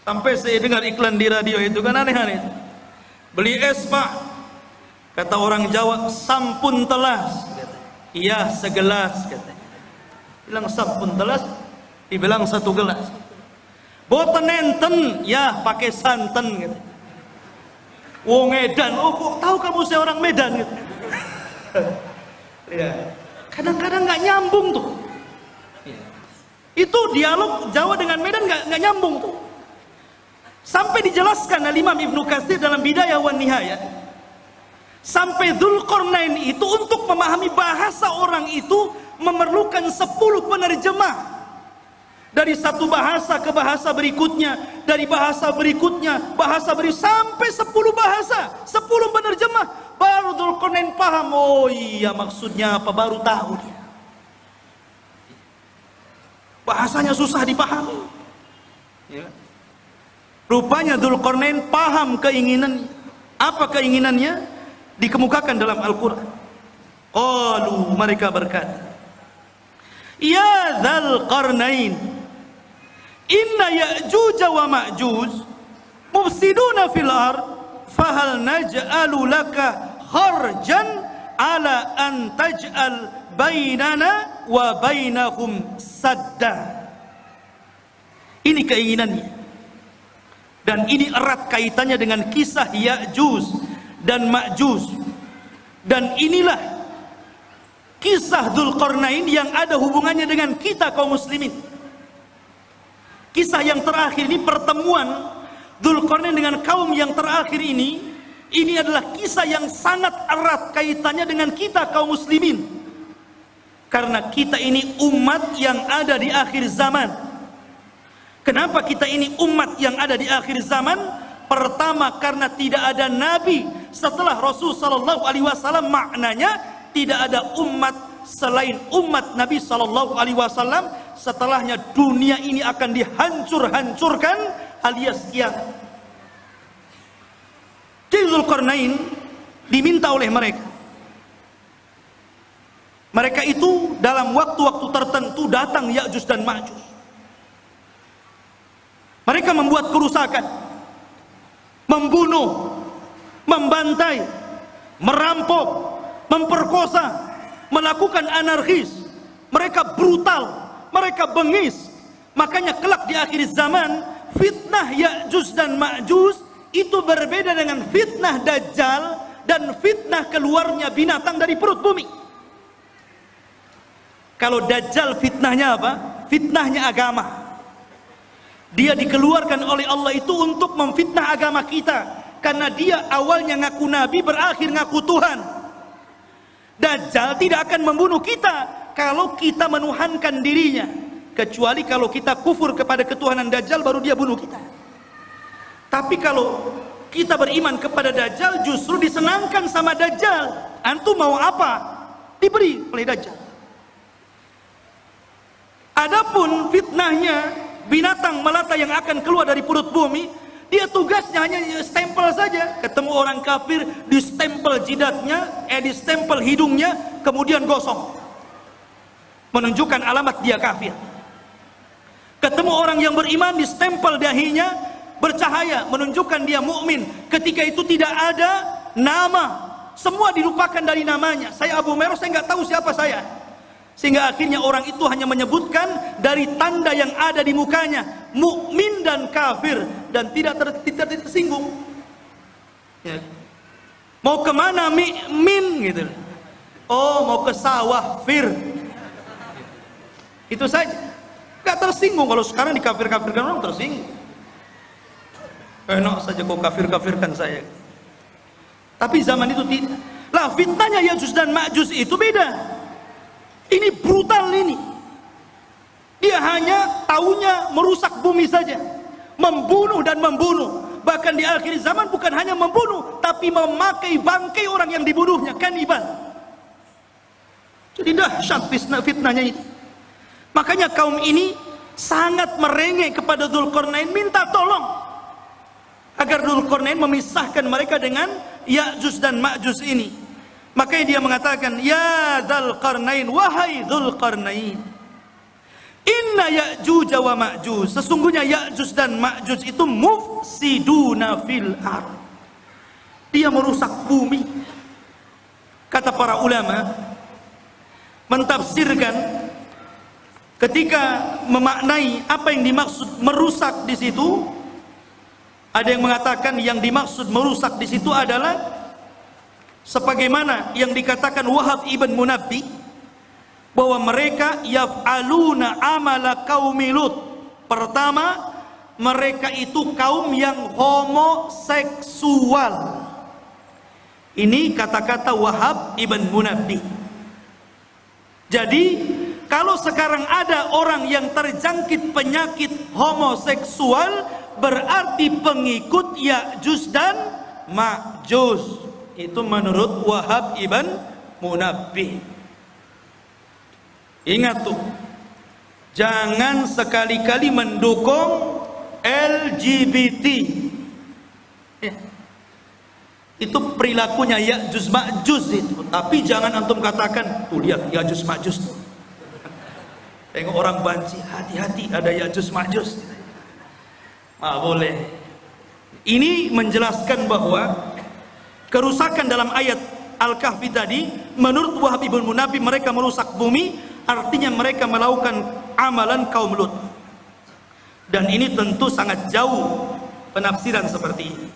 Sampai saya dengar iklan di radio itu kan aneh-aneh. Beli es pak, kata orang Jawa sampun telas. Iya segelas. Bilang sampun telas, dibilang satu gelas. Boten enten, ya pakai santan gitu. Wong Medan, oh kok tahu kamu saya orang Medan gitu. ya. Kadang-kadang nggak nyambung tuh. Ya. Itu dialog Jawa dengan Medan nggak nggak nyambung tuh. Sampai dijelaskan oleh Imam Ibnu Katsir dalam Bidayah wan Nihayah. Sampai Dzulqarnain itu untuk memahami bahasa orang itu memerlukan 10 penerjemah. Dari satu bahasa ke bahasa berikutnya, dari bahasa berikutnya, bahasa beri sampai 10 bahasa, 10 penerjemah. Baru Dzulqarnain paham, oh iya maksudnya apa, baru tahu dia. Bahasanya susah dipahami. Ya. Rupanya Dzulqarnain paham keinginan apa keinginannya dikemukakan dalam Al-Qur'an. Qalu mereka berkata, Ya Dzulqarnain, inna Ya'juj wa Ma'juj mufsiduna fil ard fahal naj'alu laka kharjan ala an taj'al bainana wa bainahum sadda. Ini keinginannya. Dan ini erat kaitannya dengan kisah Ya'juj dan Ma'juj. Dan inilah kisah Dzulqarnain yang ada hubungannya dengan kita kaum muslimin. Kisah yang terakhir ini pertemuan Dzulqarnain dengan kaum yang terakhir ini ini adalah kisah yang sangat erat kaitannya dengan kita kaum muslimin. Karena kita ini umat yang ada di akhir zaman. Kenapa kita ini umat yang ada di akhir zaman? Pertama karena tidak ada nabi setelah Rasul sallallahu alaihi wasallam maknanya tidak ada umat selain umat Nabi sallallahu alaihi wasallam setelahnya dunia ini akan dihancur-hancurkan alias kiamat. Zulkarnain diminta oleh mereka. Mereka itu dalam waktu-waktu tertentu datang Ya'juj dan Ma'juj. Mereka membuat kerusakan, membunuh, membantai, merampok, memperkosa, melakukan anarkis. Mereka brutal, mereka bengis. Makanya kelak di akhir zaman, fitnah Ya'juj dan Ma'juj itu berbeda dengan fitnah Dajjal dan fitnah keluarnya binatang dari perut bumi. Kalau Dajjal fitnahnya apa? Fitnahnya agama. Dia dikeluarkan oleh Allah itu untuk memfitnah agama kita. Karena dia awalnya ngaku Nabi, berakhir ngaku Tuhan. Dajjal tidak akan membunuh kita kalau kita menuhankan dirinya kecuali kalau kita kufur kepada ketuhanan Dajjal baru dia bunuh kita tapi kalau kita beriman kepada Dajjal justru disenangkan sama Dajjal antum mau apa diberi oleh Dajjal adapun fitnahnya binatang melata yang akan keluar dari perut bumi dia tugasnya hanya stempel saja. Ketemu orang kafir, di stempel jidatnya, eh di stempel hidungnya, kemudian gosong. Menunjukkan alamat dia kafir. Ketemu orang yang beriman, di stempel dahinya, bercahaya, menunjukkan dia mukmin. Ketika itu tidak ada nama. Semua dilupakan dari namanya. Saya Abu Meros, saya nggak tahu siapa saya. Sehingga akhirnya orang itu hanya menyebutkan dari tanda yang ada di mukanya, mukmin dan kafir dan tidak, ter, tidak tersinggung. Ya. Mau ke mana mi, gitu. Oh mau ke sawah fir. Itu saja. Gak tersinggung kalau sekarang dikafir-kafirkan orang tersinggung. Enak saja kau kafir-kafirkan saya. Tapi zaman itu tidak. Lah fitnahnya Yajus dan Ma'jus itu beda. Ini brutal ini. Dia hanya taunya merusak bumi saja. Membunuh dan membunuh. Bahkan di akhir zaman bukan hanya membunuh, tapi memakai bangkai orang yang dibunuhnya, kanibal. Jadi dahsyat fitnah fitnahnya ini. Makanya kaum ini sangat merengek kepada Dzulkarnain minta tolong agar Dzulkarnain memisahkan mereka dengan Ya'juj dan Ma'juj ini. Makanya dia mengatakan, Ya Dhul Qarnain, wahai Dhul Qarnain. Inna Ya'juj wa Ma'juj. Sesungguhnya Ya'juj dan Ma'juj itu mufsiduna fil ar. Dia merusak bumi. Kata para ulama, mentafsirkan ketika memaknai apa yang dimaksud merusak di situ, ada yang mengatakan yang dimaksud merusak di situ adalah sebagaimana yang dikatakan Wahab ibn Munabbi bahwa mereka yaf'aluna amala qaumi Lut. Pertama, mereka itu kaum yang homoseksual. Ini kata-kata Wahab ibn Munabbi. Jadi, kalau sekarang ada orang yang terjangkit penyakit homoseksual, berarti pengikut Ya'juj dan Ma'juj. Itu menurut Wahab ibn Munabbih. Ingat tuh jangan sekali-kali mendukung LGBT ya. itu perilakunya ya juz Ma'juz itu. Tapi jangan antum katakan tuh lihat juz Ma'juz tuh tengok orang banci hati-hati ada ya juz Ma'juz ah, boleh. Ini menjelaskan bahwa kerusakan dalam ayat Al-Kahfi tadi menurut Wahab ibn Munabi mereka merusak bumi artinya mereka melakukan amalan kaum Lut. Dan ini tentu sangat jauh penafsiran seperti ini.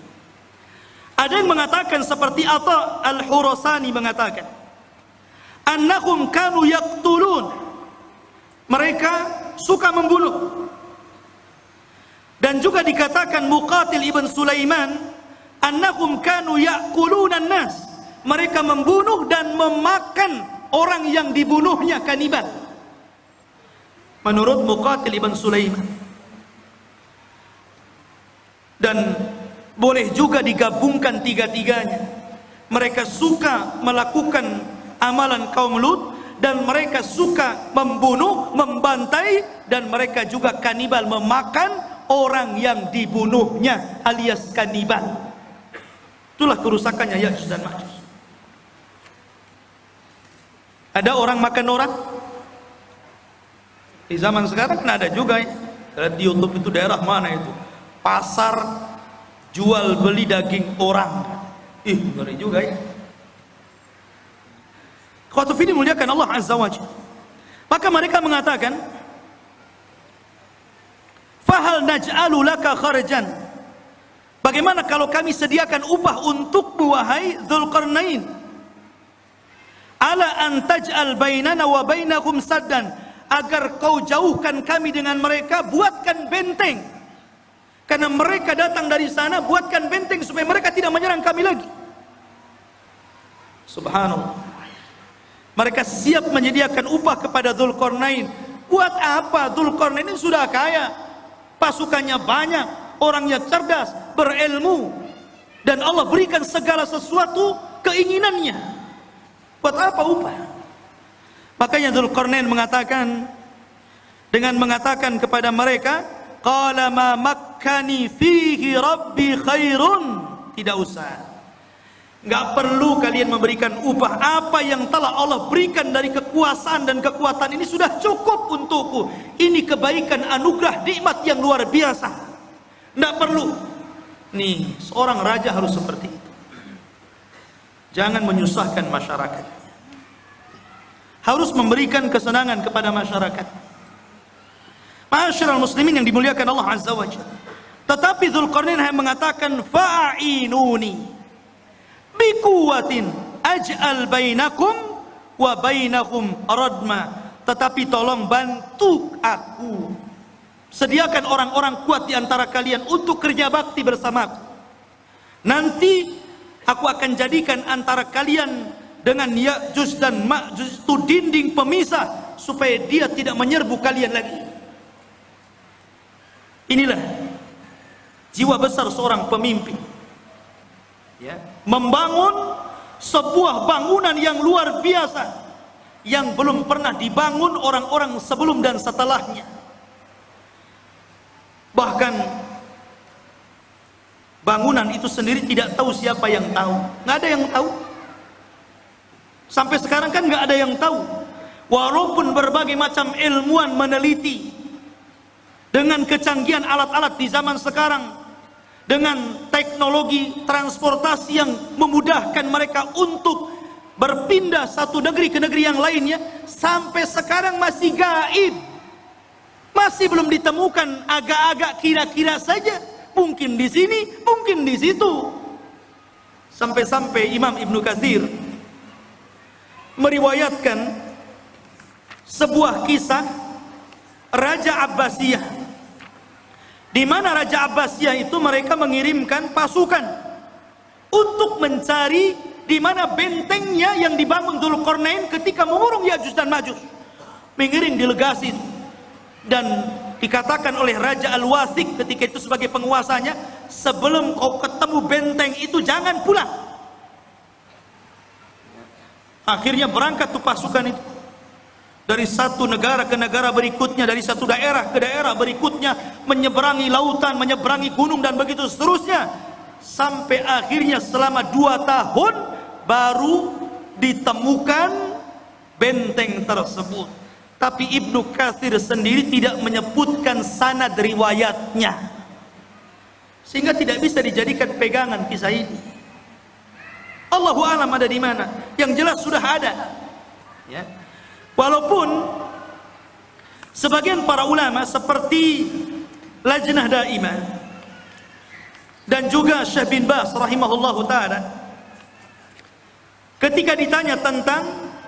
Ada yang mengatakan seperti apa Al-Hurasani mengatakan annahum kanu yaqtulun mereka suka membunuh. Dan juga dikatakan Muqatil ibn Sulaiman annahum kanu yaquluna nas mereka membunuh dan memakan orang yang dibunuhnya kanibal. Menurut Muqatil ibn Sulaiman. Dan boleh juga digabungkan tiga-tiganya. Mereka suka melakukan amalan kaum Lut dan mereka suka membunuh, membantai dan mereka juga kanibal memakan orang yang dibunuhnya alias kanibal. Itulah kerusakannya Ya'juj dan Ma'juj ada orang makan orang? Di zaman sekarang kan ada juga ya. Di YouTube itu daerah mana itu? Pasar jual beli daging orang. Ih ngeri juga ya Khotuf ini muliakan Allah Azza wa Jalla maka mereka mengatakan fahal naj'alu laka kharjan bagaimana kalau kami sediakan upah untuk wahai Dzulqarnain ala an taj'al bainana wa bainakum saddan agar kau jauhkan kami dengan mereka buatkan benteng karena mereka datang dari sana buatkan benteng supaya mereka tidak menyerang kami lagi. Subhanallah. Mereka siap menyediakan upah kepada Dzulqarnain. Buat apa? Dzulqarnain ini sudah kaya. Pasukannya banyak, orangnya cerdas, berilmu. Dan Allah berikan segala sesuatu keinginannya. Buat apa upah? Makanya Dzulqarnain mengatakan dengan mengatakan kepada mereka, qala ma fihi rabbi khairun tidak usah nggak perlu kalian memberikan upah. Apa yang telah Allah berikan dari kekuasaan dan kekuatan ini sudah cukup untukku. Ini kebaikan anugerah nikmat yang luar biasa. Nggak perlu. Nih seorang raja harus seperti itu. Jangan menyusahkan masyarakat. Harus memberikan kesenangan kepada masyarakat. Masyarakat muslimin yang dimuliakan Allah Azza wa Jalla. Tetapi Zulkarnain hanya mengatakan fa'inuni bikuwatin aj'al bainakum wa bainakum radma. Tetapi tolong bantu aku. Sediakan orang-orang kuat di antara kalian untuk kerja bakti bersamaku. Nanti aku akan jadikan antara kalian dengan Ya'juj dan Ma'juj itu dinding pemisah supaya dia tidak menyerbu kalian lagi. Inilah jiwa besar seorang pemimpin. Ya, membangun sebuah bangunan yang luar biasa yang belum pernah dibangun orang-orang sebelum dan setelahnya. Bahkan bangunan itu sendiri tidak tahu siapa yang tahu. Nggak ada yang tahu. Sampai sekarang kan nggak ada yang tahu. Walaupun berbagai macam ilmuwan meneliti dengan kecanggihan alat-alat di zaman sekarang dengan teknologi transportasi yang memudahkan mereka untuk berpindah satu negeri ke negeri yang lainnya sampai sekarang masih gaib. Masih belum ditemukan agak-agak kira-kira saja. Mungkin di sini mungkin di situ. Sampai-sampai Imam Ibnu Katsir meriwayatkan sebuah kisah Raja Abbasiyah di mana Raja Abbasiyah itu mereka mengirimkan pasukan untuk mencari di mana bentengnya yang dibangun Dzulqarnain ketika mengurung Ya'juj dan Ma'juj. Mengirim delegasi. Dan dikatakan oleh Raja Al-Wasik ketika itu sebagai penguasanya, sebelum kau ketemu benteng itu jangan pulang. Akhirnya berangkat tuh pasukan itu dari satu negara ke negara berikutnya, dari satu daerah ke daerah berikutnya, menyeberangi lautan, menyeberangi gunung dan begitu seterusnya. Sampai akhirnya selama dua tahun baru ditemukan benteng tersebut. Tapi Ibnu Katsir sendiri tidak menyebutkan sanad riwayatnya. Sehingga tidak bisa dijadikan pegangan kisah ini. Allahu alam ada di mana? Yang jelas sudah ada. Ya. Walaupun sebagian para ulama seperti Lajnah Daimah dan juga Syekh bin Bas rahimahullahu taala ketika ditanya tentang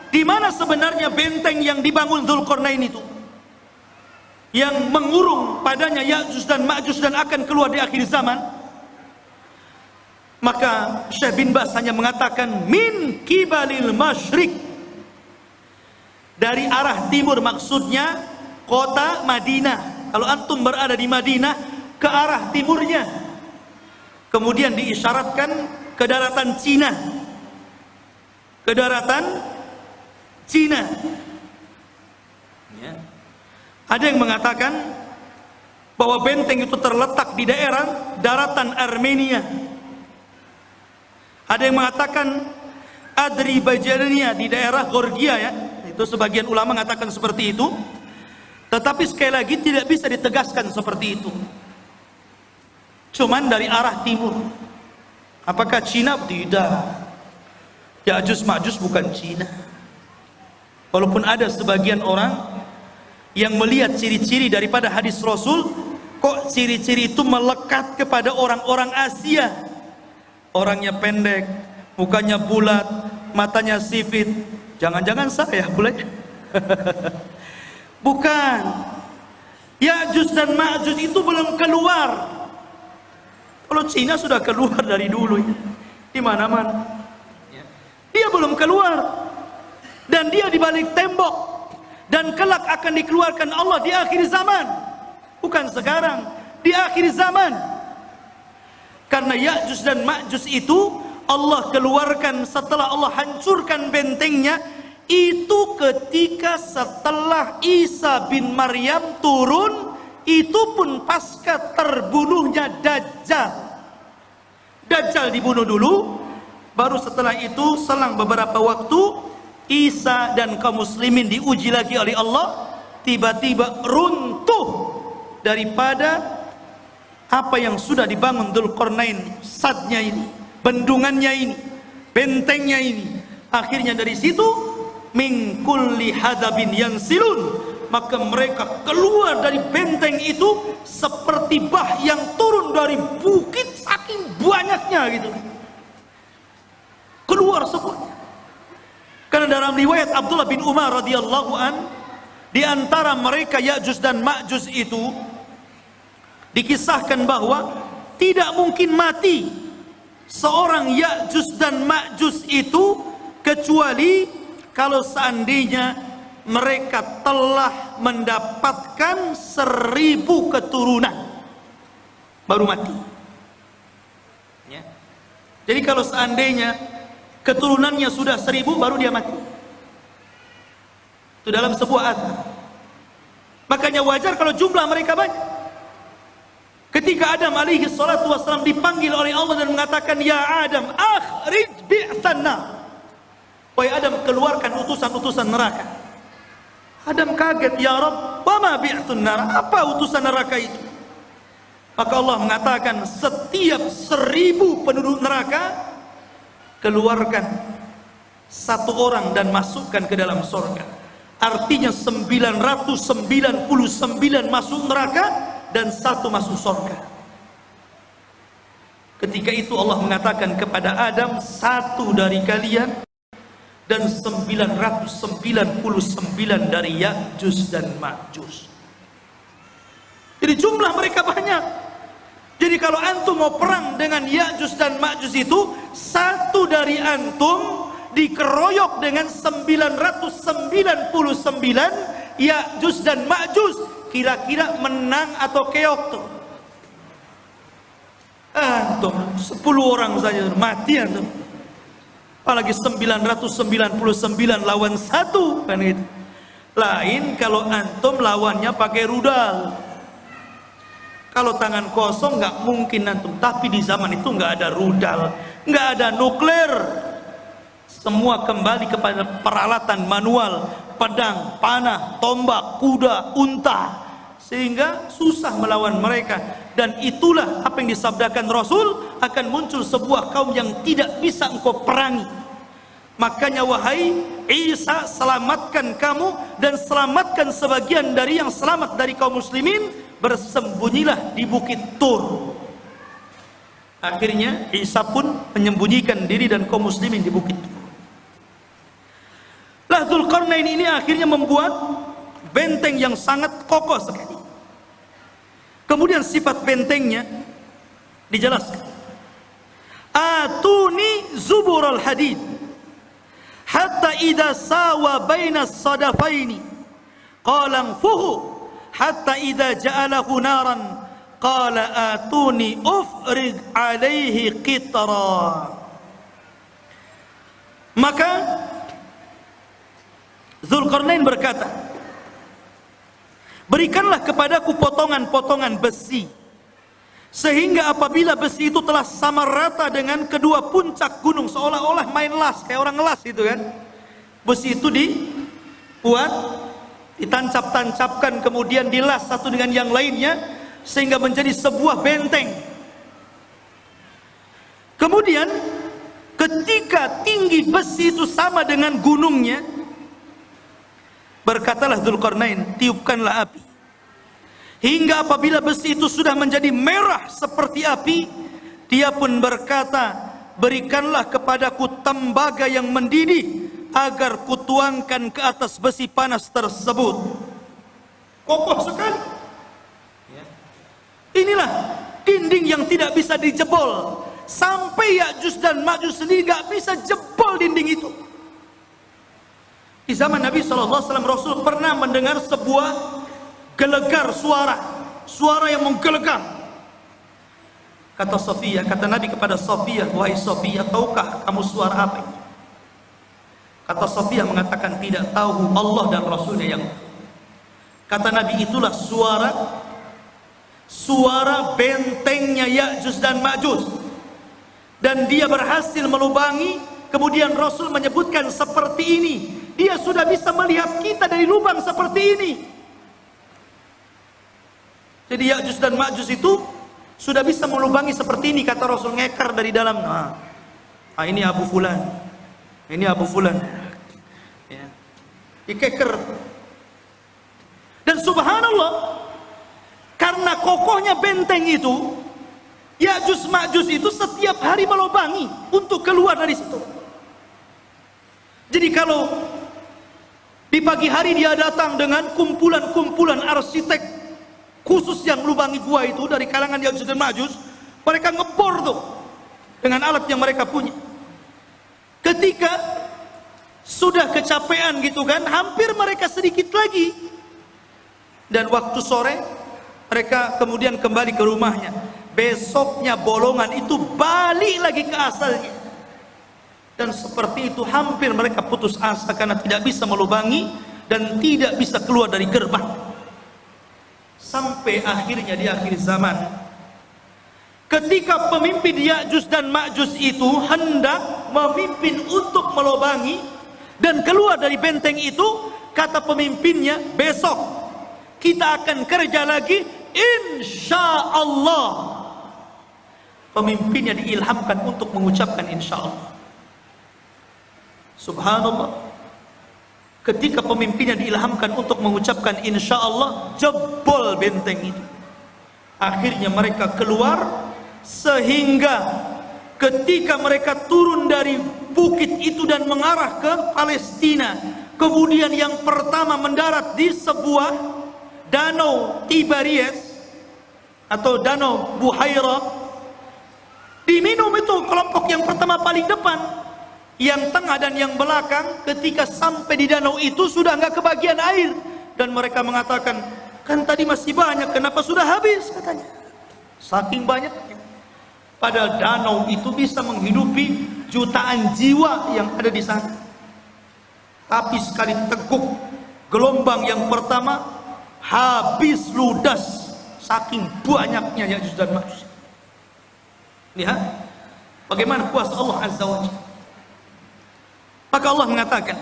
di mana sebenarnya benteng yang dibangun Zulkarnain itu yang mengurung padanya Ya'juj dan Ma'juj dan akan keluar di akhir zaman maka Syekh bin Bas hanya mengatakan min kibalil masyrik dari arah timur maksudnya kota Madinah. Kalau antum berada di Madinah ke arah timurnya. Kemudian diisyaratkan ke daratan Cina. Ke daratan Cina. Ya. ada yang mengatakan bahwa benteng itu terletak di daerah daratan Armenia. Ada yang mengatakan Adribajania di daerah Georgia ya itu sebagian ulama mengatakan seperti itu. Tetapi sekali lagi tidak bisa ditegaskan seperti itu. Cuman dari arah timur. Apakah Cina? Tidak. Ya'juj Ma'juj bukan Cina. Walaupun ada sebagian orang yang melihat ciri-ciri daripada hadis Rasul kok ciri-ciri itu melekat kepada orang-orang Asia? Orangnya pendek mukanya bulat matanya sipit jangan-jangan saya boleh Bukan. Ya'juj dan Ma'juj itu belum keluar. Kalau Cina sudah keluar dari dulu ya. Di mana-mana. Dia belum keluar. Dan dia di balik tembok. Dan kelak akan dikeluarkan Allah di akhir zaman. Bukan sekarang, di akhir zaman. Karena Ya'juj dan Ma'juj itu Allah keluarkan setelah Allah hancurkan bentengnya itu ketika setelah Isa bin Maryam turun itu pun pasca terbunuhnya Dajjal. Dajjal dibunuh dulu baru setelah itu selang beberapa waktu Isa dan kaum muslimin diuji lagi oleh Allah tiba-tiba runtuh daripada apa yang sudah dibangun Dzulqarnain sadnya ini bendungannya ini bentengnya ini. Akhirnya dari situ min kulli hadabin silun maka mereka keluar dari benteng itu seperti bah yang turun dari bukit saking banyaknya gitu. Keluar semuanya karena dalam riwayat Abdullah bin Umar radhiyallahu an di antara mereka Ya'juj dan Ma'juj itu dikisahkan bahwa tidak mungkin mati seorang Ya'juj dan Ma'juj itu kecuali kalau seandainya mereka telah mendapatkan seribu keturunan baru mati. Ya. jadi kalau seandainya keturunannya sudah seribu baru dia mati. Itu dalam sebuah azab. Makanya wajar kalau jumlah mereka banyak ketika Adam alaihi salatu wassalam dipanggil oleh Allah dan mengatakan ya Adam akhrij bi'thanna Wahai Adam keluarkan utusan-utusan neraka. Adam kaget, ya Rabb, wama bi'tun nar? Apa utusan neraka itu? Maka Allah mengatakan setiap seribu penduduk neraka keluarkan satu orang dan masukkan ke dalam surga. Artinya 999 masuk neraka dan satu masuk surga. Ketika itu Allah mengatakan kepada Adam, satu dari kalian dan 999 dari Ya'juj dan Ma'juj. Jadi jumlah mereka banyak. Jadi kalau antum mau perang dengan Ya'juj dan Ma'juj itu satu dari antum dikeroyok dengan 999 Ya'juj dan Ma'juj kira-kira menang atau keok tuh. Antum 10 orang saja mati antum. Apalagi 999 lawan satu kan itu lain kalau antum lawannya pakai rudal. Kalau tangan kosong nggak mungkin antum tapi di zaman itu nggak ada rudal nggak ada nuklir. Semua kembali kepada peralatan manual pedang, panah, tombak, kuda, unta sehingga susah melawan mereka dan itulah apa yang disabdakan Rasul akan muncul sebuah kaum yang tidak bisa engkau perangi Makanya wahai Isa selamatkan kamu dan selamatkan sebagian dari yang selamat dari kaum muslimin bersembunyilah di bukit Tur. Akhirnya Isa pun menyembunyikan diri dan kaum muslimin di bukit Tur. Itulah Dzulqarnain ini akhirnya membuat benteng yang sangat kokoh sekali. Kemudian sifat bentengnya dijelaskan. Atuni zubural hadid. Hatta idza sawa baina sadafaini. Qala fuhu hatta idza ja'alahu naran. Qala atuni ufrig alaihi qitra. Maka Zulkarnain berkata berikanlah kepadaku potongan-potongan besi sehingga apabila besi itu telah sama rata dengan kedua puncak gunung seolah-olah main las kayak orang las itu kan. Besi itu dibuat ditancap-tancapkan kemudian dilas satu dengan yang lainnya sehingga menjadi sebuah benteng. Kemudian ketika tinggi besi itu sama dengan gunungnya berkatalah Dzulkarnain tiupkanlah api Hingga apabila besi itu sudah menjadi merah seperti api, dia pun berkata, berikanlah kepadaku tembaga yang mendidih agar kutuangkan ke atas besi panas tersebut. Kokoh sekali. Inilah dinding yang tidak bisa dijebol. Sampai Ya'juj dan Ma'juj sendiri nggak bisa jebol dinding itu. Di zaman Nabi SAW Rasul pernah mendengar sebuah gelegar suara suara yang menggelegar. Kata Sofia kata Nabi kepada Sofia wahai Sofia tahukah kamu suara apa ini? Kata Sofia mengatakan tidak tahu Allah dan Rasulnya yang kata Nabi itulah suara suara bentengnya Ya'juj dan Ma'juj. Dan dia berhasil melubangi kemudian Rasul menyebutkan seperti ini dia sudah bisa melihat kita dari lubang seperti ini jadi Ya'juj dan Ma'juj itu sudah bisa melubangi seperti ini kata Rasul ngekar dari dalam. Nah, ah, ini Abu Fulan. Ini Abu Fulan. Ya. Dikeker. Dan subhanallah karena kokohnya benteng itu Ya'juj Ma'juj itu setiap hari melubangi untuk keluar dari situ. Jadi kalau di pagi hari dia datang dengan kumpulan-kumpulan arsitek khusus yang lubangi gua itu dari kalangan Ya'juj dan Ma'juj mereka ngebor tuh dengan alat yang mereka punya. Ketika sudah kecapean gitu kan hampir mereka sedikit lagi. Dan waktu sore mereka kemudian kembali ke rumahnya. Besoknya bolongan itu balik lagi ke asalnya dan seperti itu hampir mereka putus asa karena tidak bisa melubangi dan tidak bisa keluar dari gerbang. Sampai akhirnya di akhir zaman ketika pemimpin Ya'juj dan Ma'juj itu hendak memimpin untuk melobangi dan keluar dari benteng itu kata pemimpinnya besok kita akan kerja lagi insya Allah pemimpinnya diilhamkan untuk mengucapkan insya Allah subhanallah. Ketika pemimpinnya diilhamkan untuk mengucapkan insya Allah jebol benteng itu. Akhirnya mereka keluar sehingga ketika mereka turun dari bukit itu dan mengarah ke Palestina kemudian yang pertama mendarat di sebuah danau Tiberias atau danau Buhaira diminum itu kelompok yang pertama paling depan yang tengah dan yang belakang ketika sampai di danau itu sudah nggak kebagian air. Dan mereka mengatakan kan tadi masih banyak kenapa sudah habis? katanya. Saking banyaknya. Pada danau itu bisa menghidupi jutaan jiwa yang ada di sana. Tapi sekali teguk gelombang yang pertama habis ludas saking banyaknya yang dan Ma'juj lihat bagaimana kuasa Allah Azza wa Jalla maka Allah mengatakan,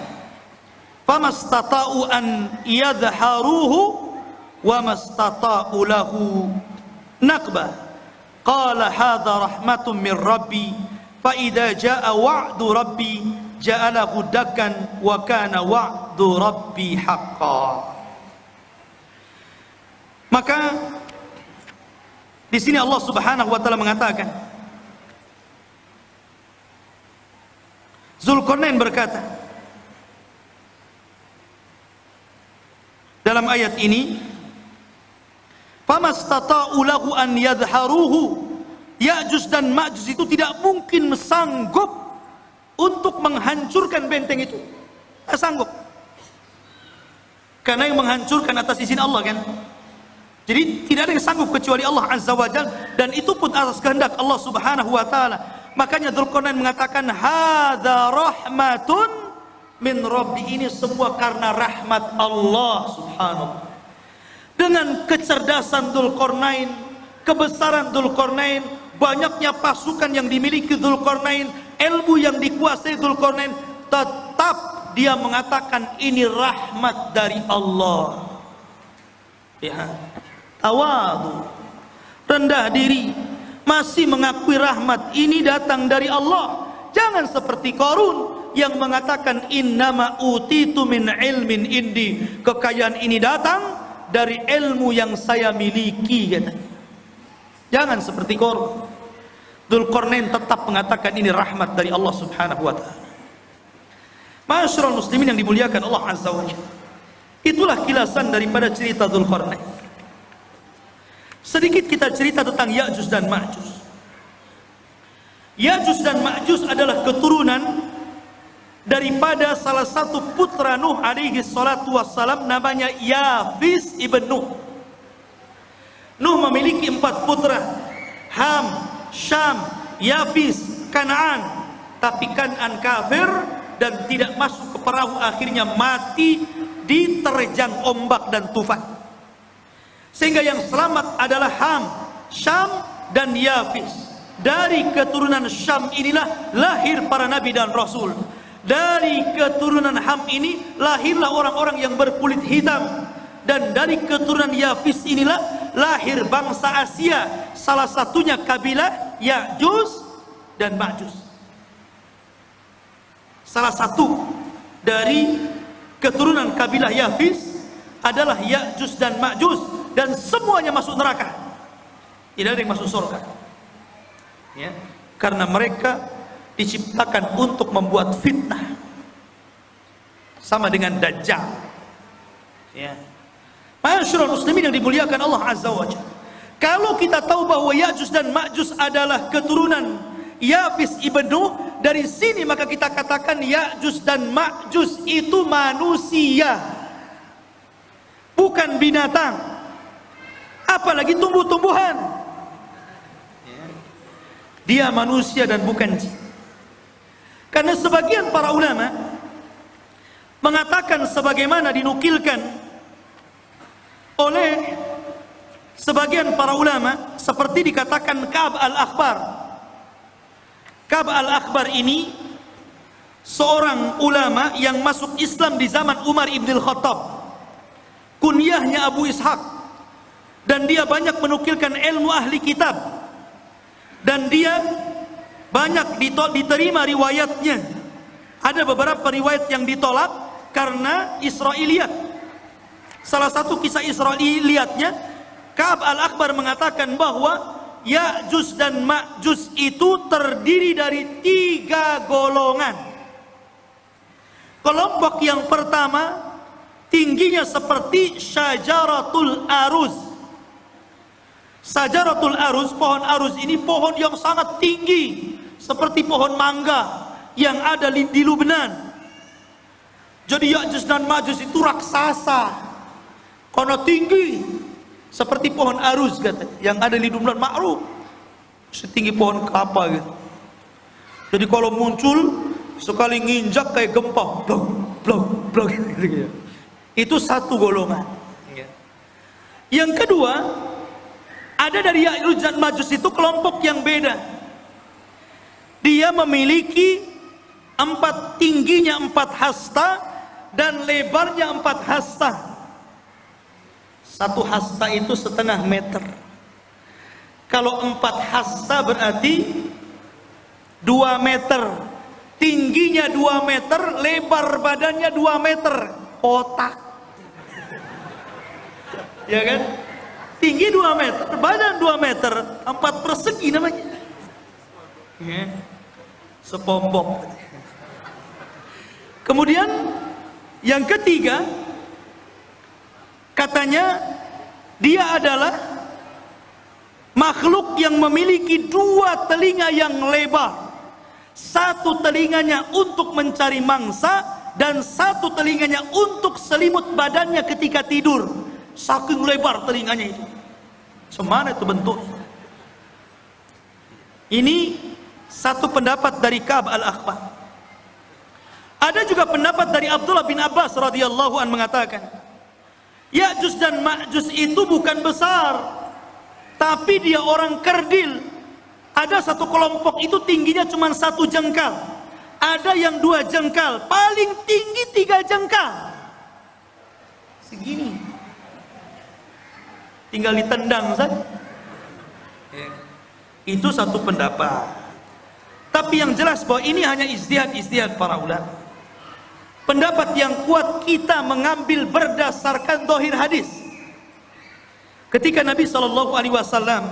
"Famastata'u an yadhharuhu wa mastata'u lahu naqba." Qala hadha rahmatun min Rabbi, fa idza jaa wa'du Rabbi ja'alahu dakkan wa kana wa'du Rabbi haqqan. Maka di sini Allah Subhanahu wa taala mengatakan, Zulkarnain berkata, dalam ayat ini famastata'u lahu an yadharuhu Ya'juj dan Ma'juj itu tidak mungkin sanggup untuk menghancurkan benteng itu. Tidak sanggup. Karena yang menghancurkan atas izin Allah kan. Jadi tidak ada yang sanggup kecuali Allah Azza wa Jal dan itu pun atas kehendak Allah Subhanahu wa taala. Makanya Dzulqarnain mengatakan hadza rahmatun min rabbi. Ini semua karena rahmat Allah Subhanahu. Dengan kecerdasan Dzulqarnain, kebesaran Dzulqarnain, banyaknya pasukan yang dimiliki Dzulqarnain, ilmu yang dikuasai Dzulqarnain, tetap dia mengatakan ini rahmat dari Allah. Ya tawadu rendah diri masih mengakui rahmat ini datang dari Allah. Jangan seperti Korun yang mengatakan innama utitu min ilmin indi. Kekayaan ini datang dari ilmu yang saya miliki jangan seperti Korun Dzulqarnain tetap mengatakan ini rahmat dari Allah Subhanahu wa taala. Masyarul muslimin yang dimuliakan Allah Azza wa itulah kilasan daripada cerita Dzulqarnain Sedikit kita cerita tentang Ya'juj dan Ma'juj. Ya'juj dan Ma'juj adalah keturunan daripada salah satu putra Nuh alaihi salatu wassalam namanya Yafis ibn Nuh. Nuh memiliki empat putra. Ham, Syam, Yafis, Kanaan. Tapi Kanaan kafir dan tidak masuk ke perahu akhirnya mati diterjang ombak dan tufan. Sehingga yang selamat adalah Ham, Syam dan Yafis. Dari keturunan Syam inilah lahir para nabi dan rasul. Dari keturunan Ham ini lahirlah orang-orang yang berkulit hitam. Dan dari keturunan Yafis inilah lahir bangsa Asia. Salah satunya kabilah Ya'juj dan Ma'juj. Salah satu dari keturunan kabilah Yafis adalah Ya'juj dan Ma'juj dan semuanya masuk neraka. Tidak ada yang masuk surga. Ya, karena mereka diciptakan untuk membuat fitnah. Sama dengan dajjal. Ya. Masyaallah muslimin yang dimuliakan Allah Azza wa Jalla. Kalau kita tahu bahwa Ya'juj dan Ma'juj adalah keturunan Yafis ibn Nuh, dari sini maka kita katakan Ya'juj dan Ma'juj itu manusia. Bukan binatang apalagi tumbuh-tumbuhan. Dia manusia dan bukan jin. Karena sebagian para ulama mengatakan sebagaimana dinukilkan oleh sebagian para ulama seperti dikatakan Ka'ab al-Akhbar. Ka'ab al-Akhbar ini seorang ulama yang masuk Islam di zaman Umar ibn al-Khattab kunyahnya Abu Ishaq dan dia banyak menukilkan ilmu ahli kitab. Dan dia banyak diterima riwayatnya. Ada beberapa riwayat yang ditolak karena Israiliyat salah satu kisah Israiliyatnya Ka'ab al-Akbar mengatakan bahwa Ya'juj dan Ma'juj itu terdiri dari tiga golongan. Kelompok yang pertama tingginya seperti syajaratul aruz Sajaratul arus, pohon arus ini pohon yang sangat tinggi seperti pohon mangga yang ada di, Lubnan. Jadi Ya'juj dan Ma'juj itu raksasa. Karena tinggi seperti pohon arus katanya yang ada di Lubnan ma'ruf. Setinggi pohon kelapa gitu. Jadi kalau muncul sekali nginjak kayak gempa, blok, blok, blok gitu. Itu satu golongan. Yang kedua, ada dari Ya'juj dan Majus itu kelompok yang beda. Dia memiliki empat tingginya empat hasta dan lebarnya empat hasta. Satu hasta itu setengah meter. Kalau empat hasta berarti dua meter. Tingginya dua meter, lebar badannya dua meter. Kotak. Ya kan? Tinggi 2 meter, badan 2 meter, empat persegi namanya. Ya. Sepompok. Kemudian yang ketiga Katanya dia adalah makhluk yang memiliki dua telinga yang lebar. Satu telinganya untuk mencari mangsa dan satu telinganya untuk selimut badannya ketika tidur. Saking lebar telinganya itu. Semana itu bentuk. Ini satu pendapat dari Ka'ab al-Akhbar. Ada juga pendapat dari Abdullah bin Abbas radhiyallahu an mengatakan, Ya'juj dan Ma'juj itu bukan besar, tapi dia orang kerdil. Ada satu kelompok itu tingginya cuma satu jengkal. Ada yang dua jengkal, paling tinggi tiga jengkal. Segini. Tinggal ditendang saja. Itu satu pendapat. Tapi yang jelas bahwa ini hanya istihad-istihad para ulama. Pendapat yang kuat kita mengambil berdasarkan dohir hadis. Ketika Nabi Shallallahu Alaihi Wasallam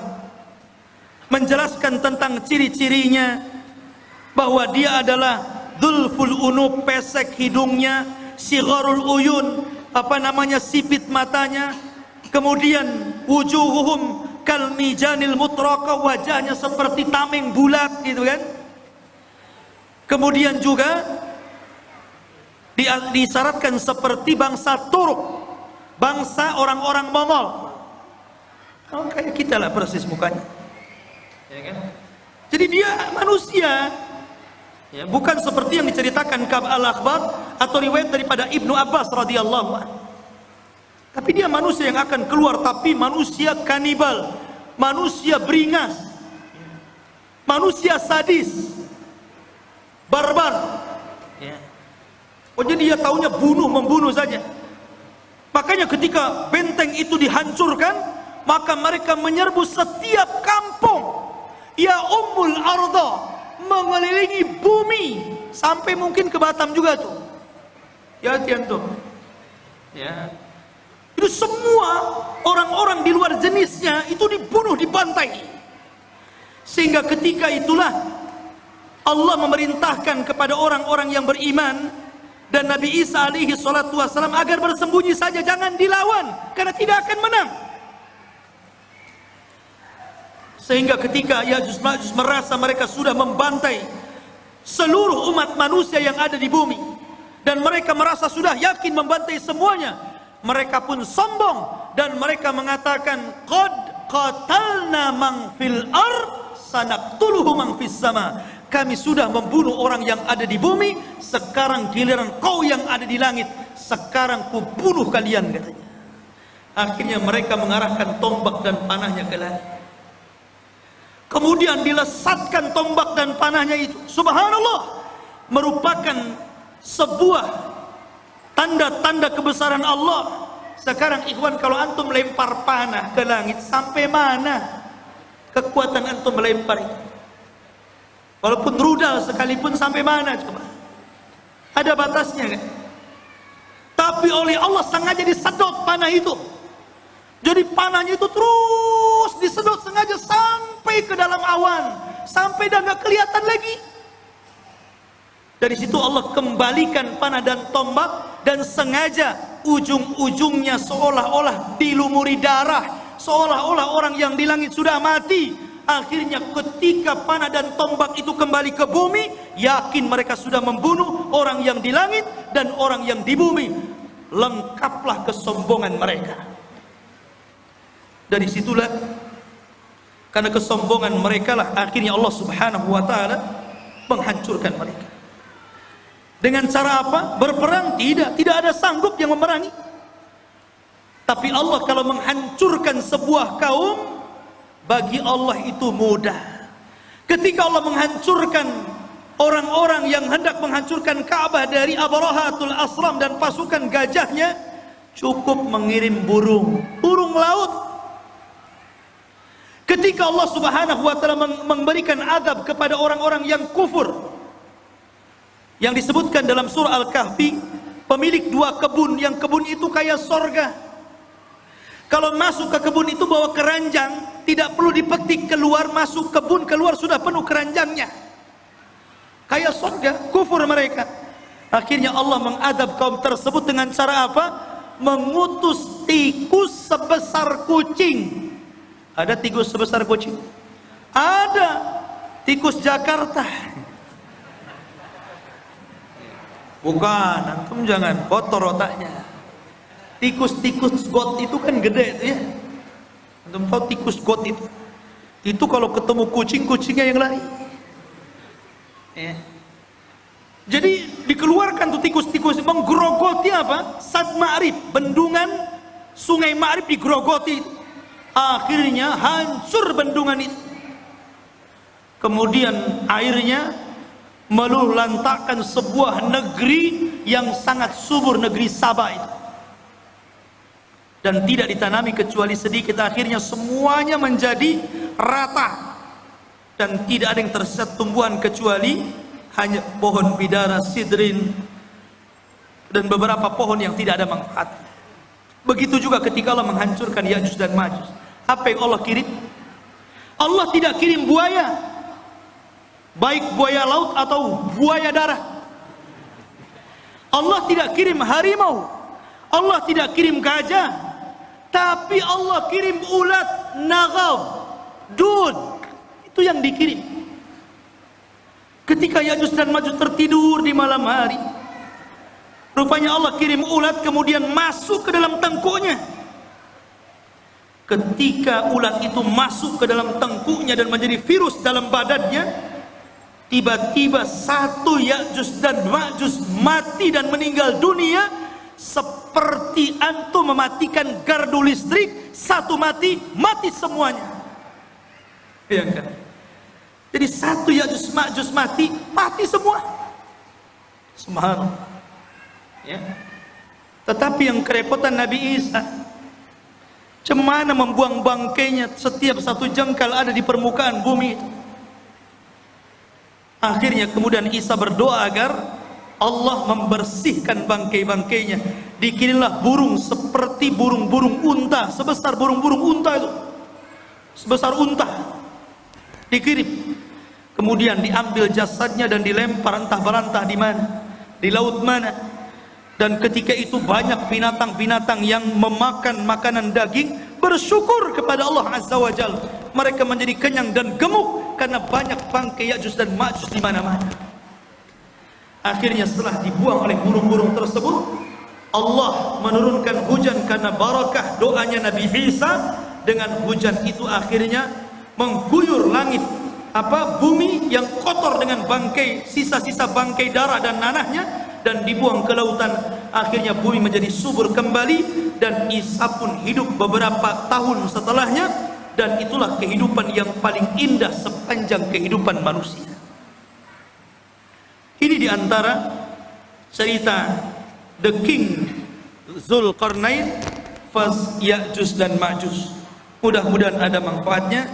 menjelaskan tentang ciri-cirinya bahwa dia adalah dulful unub pesek hidungnya, sigharul uyun apa namanya sipit matanya, kemudian wujuhuhum kalmijanil mutraka wajahnya seperti tameng bulat gitu kan Kemudian juga disyaratkan seperti bangsa Turuk, bangsa orang-orang Mongol. Oh, kayak kita lah persis mukanya. Ya kan? Jadi dia manusia. Ya, bukan seperti yang diceritakan Kab al-Akhbar atau riwayat daripada Ibnu Abbas radhiyallahu anhu. Tapi dia manusia yang akan keluar tapi manusia kanibal, manusia beringas, manusia sadis, barbar. Ya. oh jadi dia tahunya bunuh membunuh saja. Makanya ketika benteng itu dihancurkan maka mereka menyerbu setiap kampung. Ya ummul arda mengelilingi bumi sampai mungkin ke Batam juga tuh. Ya tuh. Ya itu semua orang-orang di luar jenisnya itu dibunuh dibantai. Sehingga ketika itulah Allah memerintahkan kepada orang-orang yang beriman dan Nabi Isa alaihi salatu wasalam agar bersembunyi saja jangan dilawan karena tidak akan menang. Sehingga ketika Yajus Majus merasa mereka sudah membantai seluruh umat manusia yang ada di bumi dan mereka merasa sudah yakin membantai semuanya mereka pun sombong dan mereka mengatakan qad qatalna man fil ar sanaqtuluhu man fis sama. Kami sudah membunuh orang yang ada di bumi sekarang giliran kau yang ada di langit sekarang ku bunuh kalian katanya. Akhirnya mereka mengarahkan tombak dan panahnya ke langit. Kemudian dilesatkan tombak dan panahnya itu. Subhanallah merupakan sebuah tanda-tanda kebesaran Allah sekarang ikhwan kalau antum lempar panah ke langit sampai mana kekuatan antum melempar itu Walaupun rudal sekalipun sampai mana coba? Ada batasnya kan? Tapi oleh Allah sengaja disedot panah itu. Jadi panahnya itu terus disedot sengaja sampai ke dalam awan. Sampai dan gak kelihatan lagi. Dari situ Allah kembalikan panah dan tombak dan sengaja ujung-ujungnya seolah-olah dilumuri darah. Seolah-olah orang yang di langit sudah mati Akhirnya ketika panah dan tombak itu kembali ke bumi, yakin mereka sudah membunuh orang yang di langit dan orang yang di bumi. Lengkaplah kesombongan mereka. Dari situlah karena kesombongan mereka lah akhirnya Allah Subhanahu wa taala menghancurkan mereka. Dengan cara apa? Berperang? Tidak, tidak ada sanggup yang memerangi. Tapi Allah kalau menghancurkan sebuah kaum bagi Allah itu mudah. Ketika Allah menghancurkan orang-orang yang hendak menghancurkan Ka'bah dari Abrahatul Asram dan pasukan gajahnya cukup mengirim burung. Burung laut. Ketika Allah subhanahu wa ta'ala memberikan adab kepada orang-orang yang kufur yang disebutkan dalam surah Al-Kahfi pemilik dua kebun yang kebun itu kayak sorga kalau masuk ke kebun itu bawa keranjang tidak perlu dipetik keluar masuk kebun keluar sudah penuh keranjangnya kayak surga kufur mereka akhirnya Allah mengadab kaum tersebut dengan cara apa mengutus tikus sebesar kucing. Ada tikus sebesar kucing? Ada. Tikus Jakarta. Bukan, antum jangan kotor otaknya. Tikus-tikus got itu kan gede itu ya. Antum tahu tikus got itu? Itu kalau ketemu kucing, kucingnya yang lari. Ya. Jadi dikeluarkan tuh tikus-tikus menggerogoti apa? Sad Ma'rib, bendungan sungai Ma'rib digerogoti. Akhirnya hancur bendungan itu. Kemudian airnya meluluh-lantakkan sebuah negeri yang sangat subur negeri Sabah itu. Dan tidak ditanami kecuali sedikit. Akhirnya semuanya menjadi rata. Dan tidak ada yang tersesat tumbuhan kecuali hanya pohon bidara sidrin dan beberapa pohon yang tidak ada manfaat. Begitu juga ketika Allah menghancurkan Ya'juj dan Ma'juj. Apa yang Allah kirim? Allah tidak kirim buaya baik buaya laut atau buaya darat Allah tidak kirim harimau. Allah tidak kirim gajah. Tapi Allah kirim ulat nagab dud itu yang dikirim. Ketika Ya'juj dan Ma'juj tertidur di malam hari rupanya Allah kirim ulat kemudian masuk ke dalam tengkuknya. Ketika ulat itu masuk ke dalam tengkuknya dan menjadi virus dalam badannya tiba-tiba satu Ya'juj dan Ma'juj mati dan meninggal dunia. Seperti antum mematikan gardu listrik satu mati mati semuanya. Ya kan jadi satu Ya'juj Ma'juj mati mati semua. Subhanallah. Ya. Tetapi yang kerepotan Nabi Isa Cemana membuang bangkainya setiap satu jengkal ada di permukaan bumi itu Akhirnya kemudian Isa berdoa agar Allah membersihkan bangkai-bangkainya. Dikirimlah burung seperti burung-burung unta, sebesar burung-burung unta itu. Sebesar unta. Dikirim. Kemudian diambil jasadnya dan dilempar entah berantah di mana, di laut mana. Dan ketika itu banyak binatang-binatang yang memakan makanan daging bersyukur kepada Allah Azza wa Jalla. Mereka menjadi kenyang dan gemuk karena banyak bangkai Ya'juj dan Ma'juj di mana-mana. Akhirnya setelah dibuang oleh burung-burung tersebut, Allah menurunkan hujan karena barakah doanya Nabi Isa dengan hujan itu akhirnya mengguyur langit apa bumi yang kotor dengan bangkai sisa-sisa bangkai darah dan nanahnya dan dibuang ke lautan akhirnya bumi menjadi subur kembali dan Isa pun hidup beberapa tahun setelahnya dan itulah kehidupan yang paling indah sepanjang kehidupan manusia. Ini di antara cerita The King Zulkarnain Fas Ya'juj dan Ma'juj. Mudah-mudahan ada manfaatnya.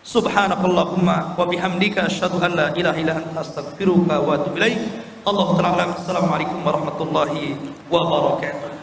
Subhanakallahumma wa bihamdika asyhadu an la ilaha illa anta astaghfiruka wa atubu ilaik. Allahu ta'ala Assalamualaikum warahmatullahi wabarakatuh.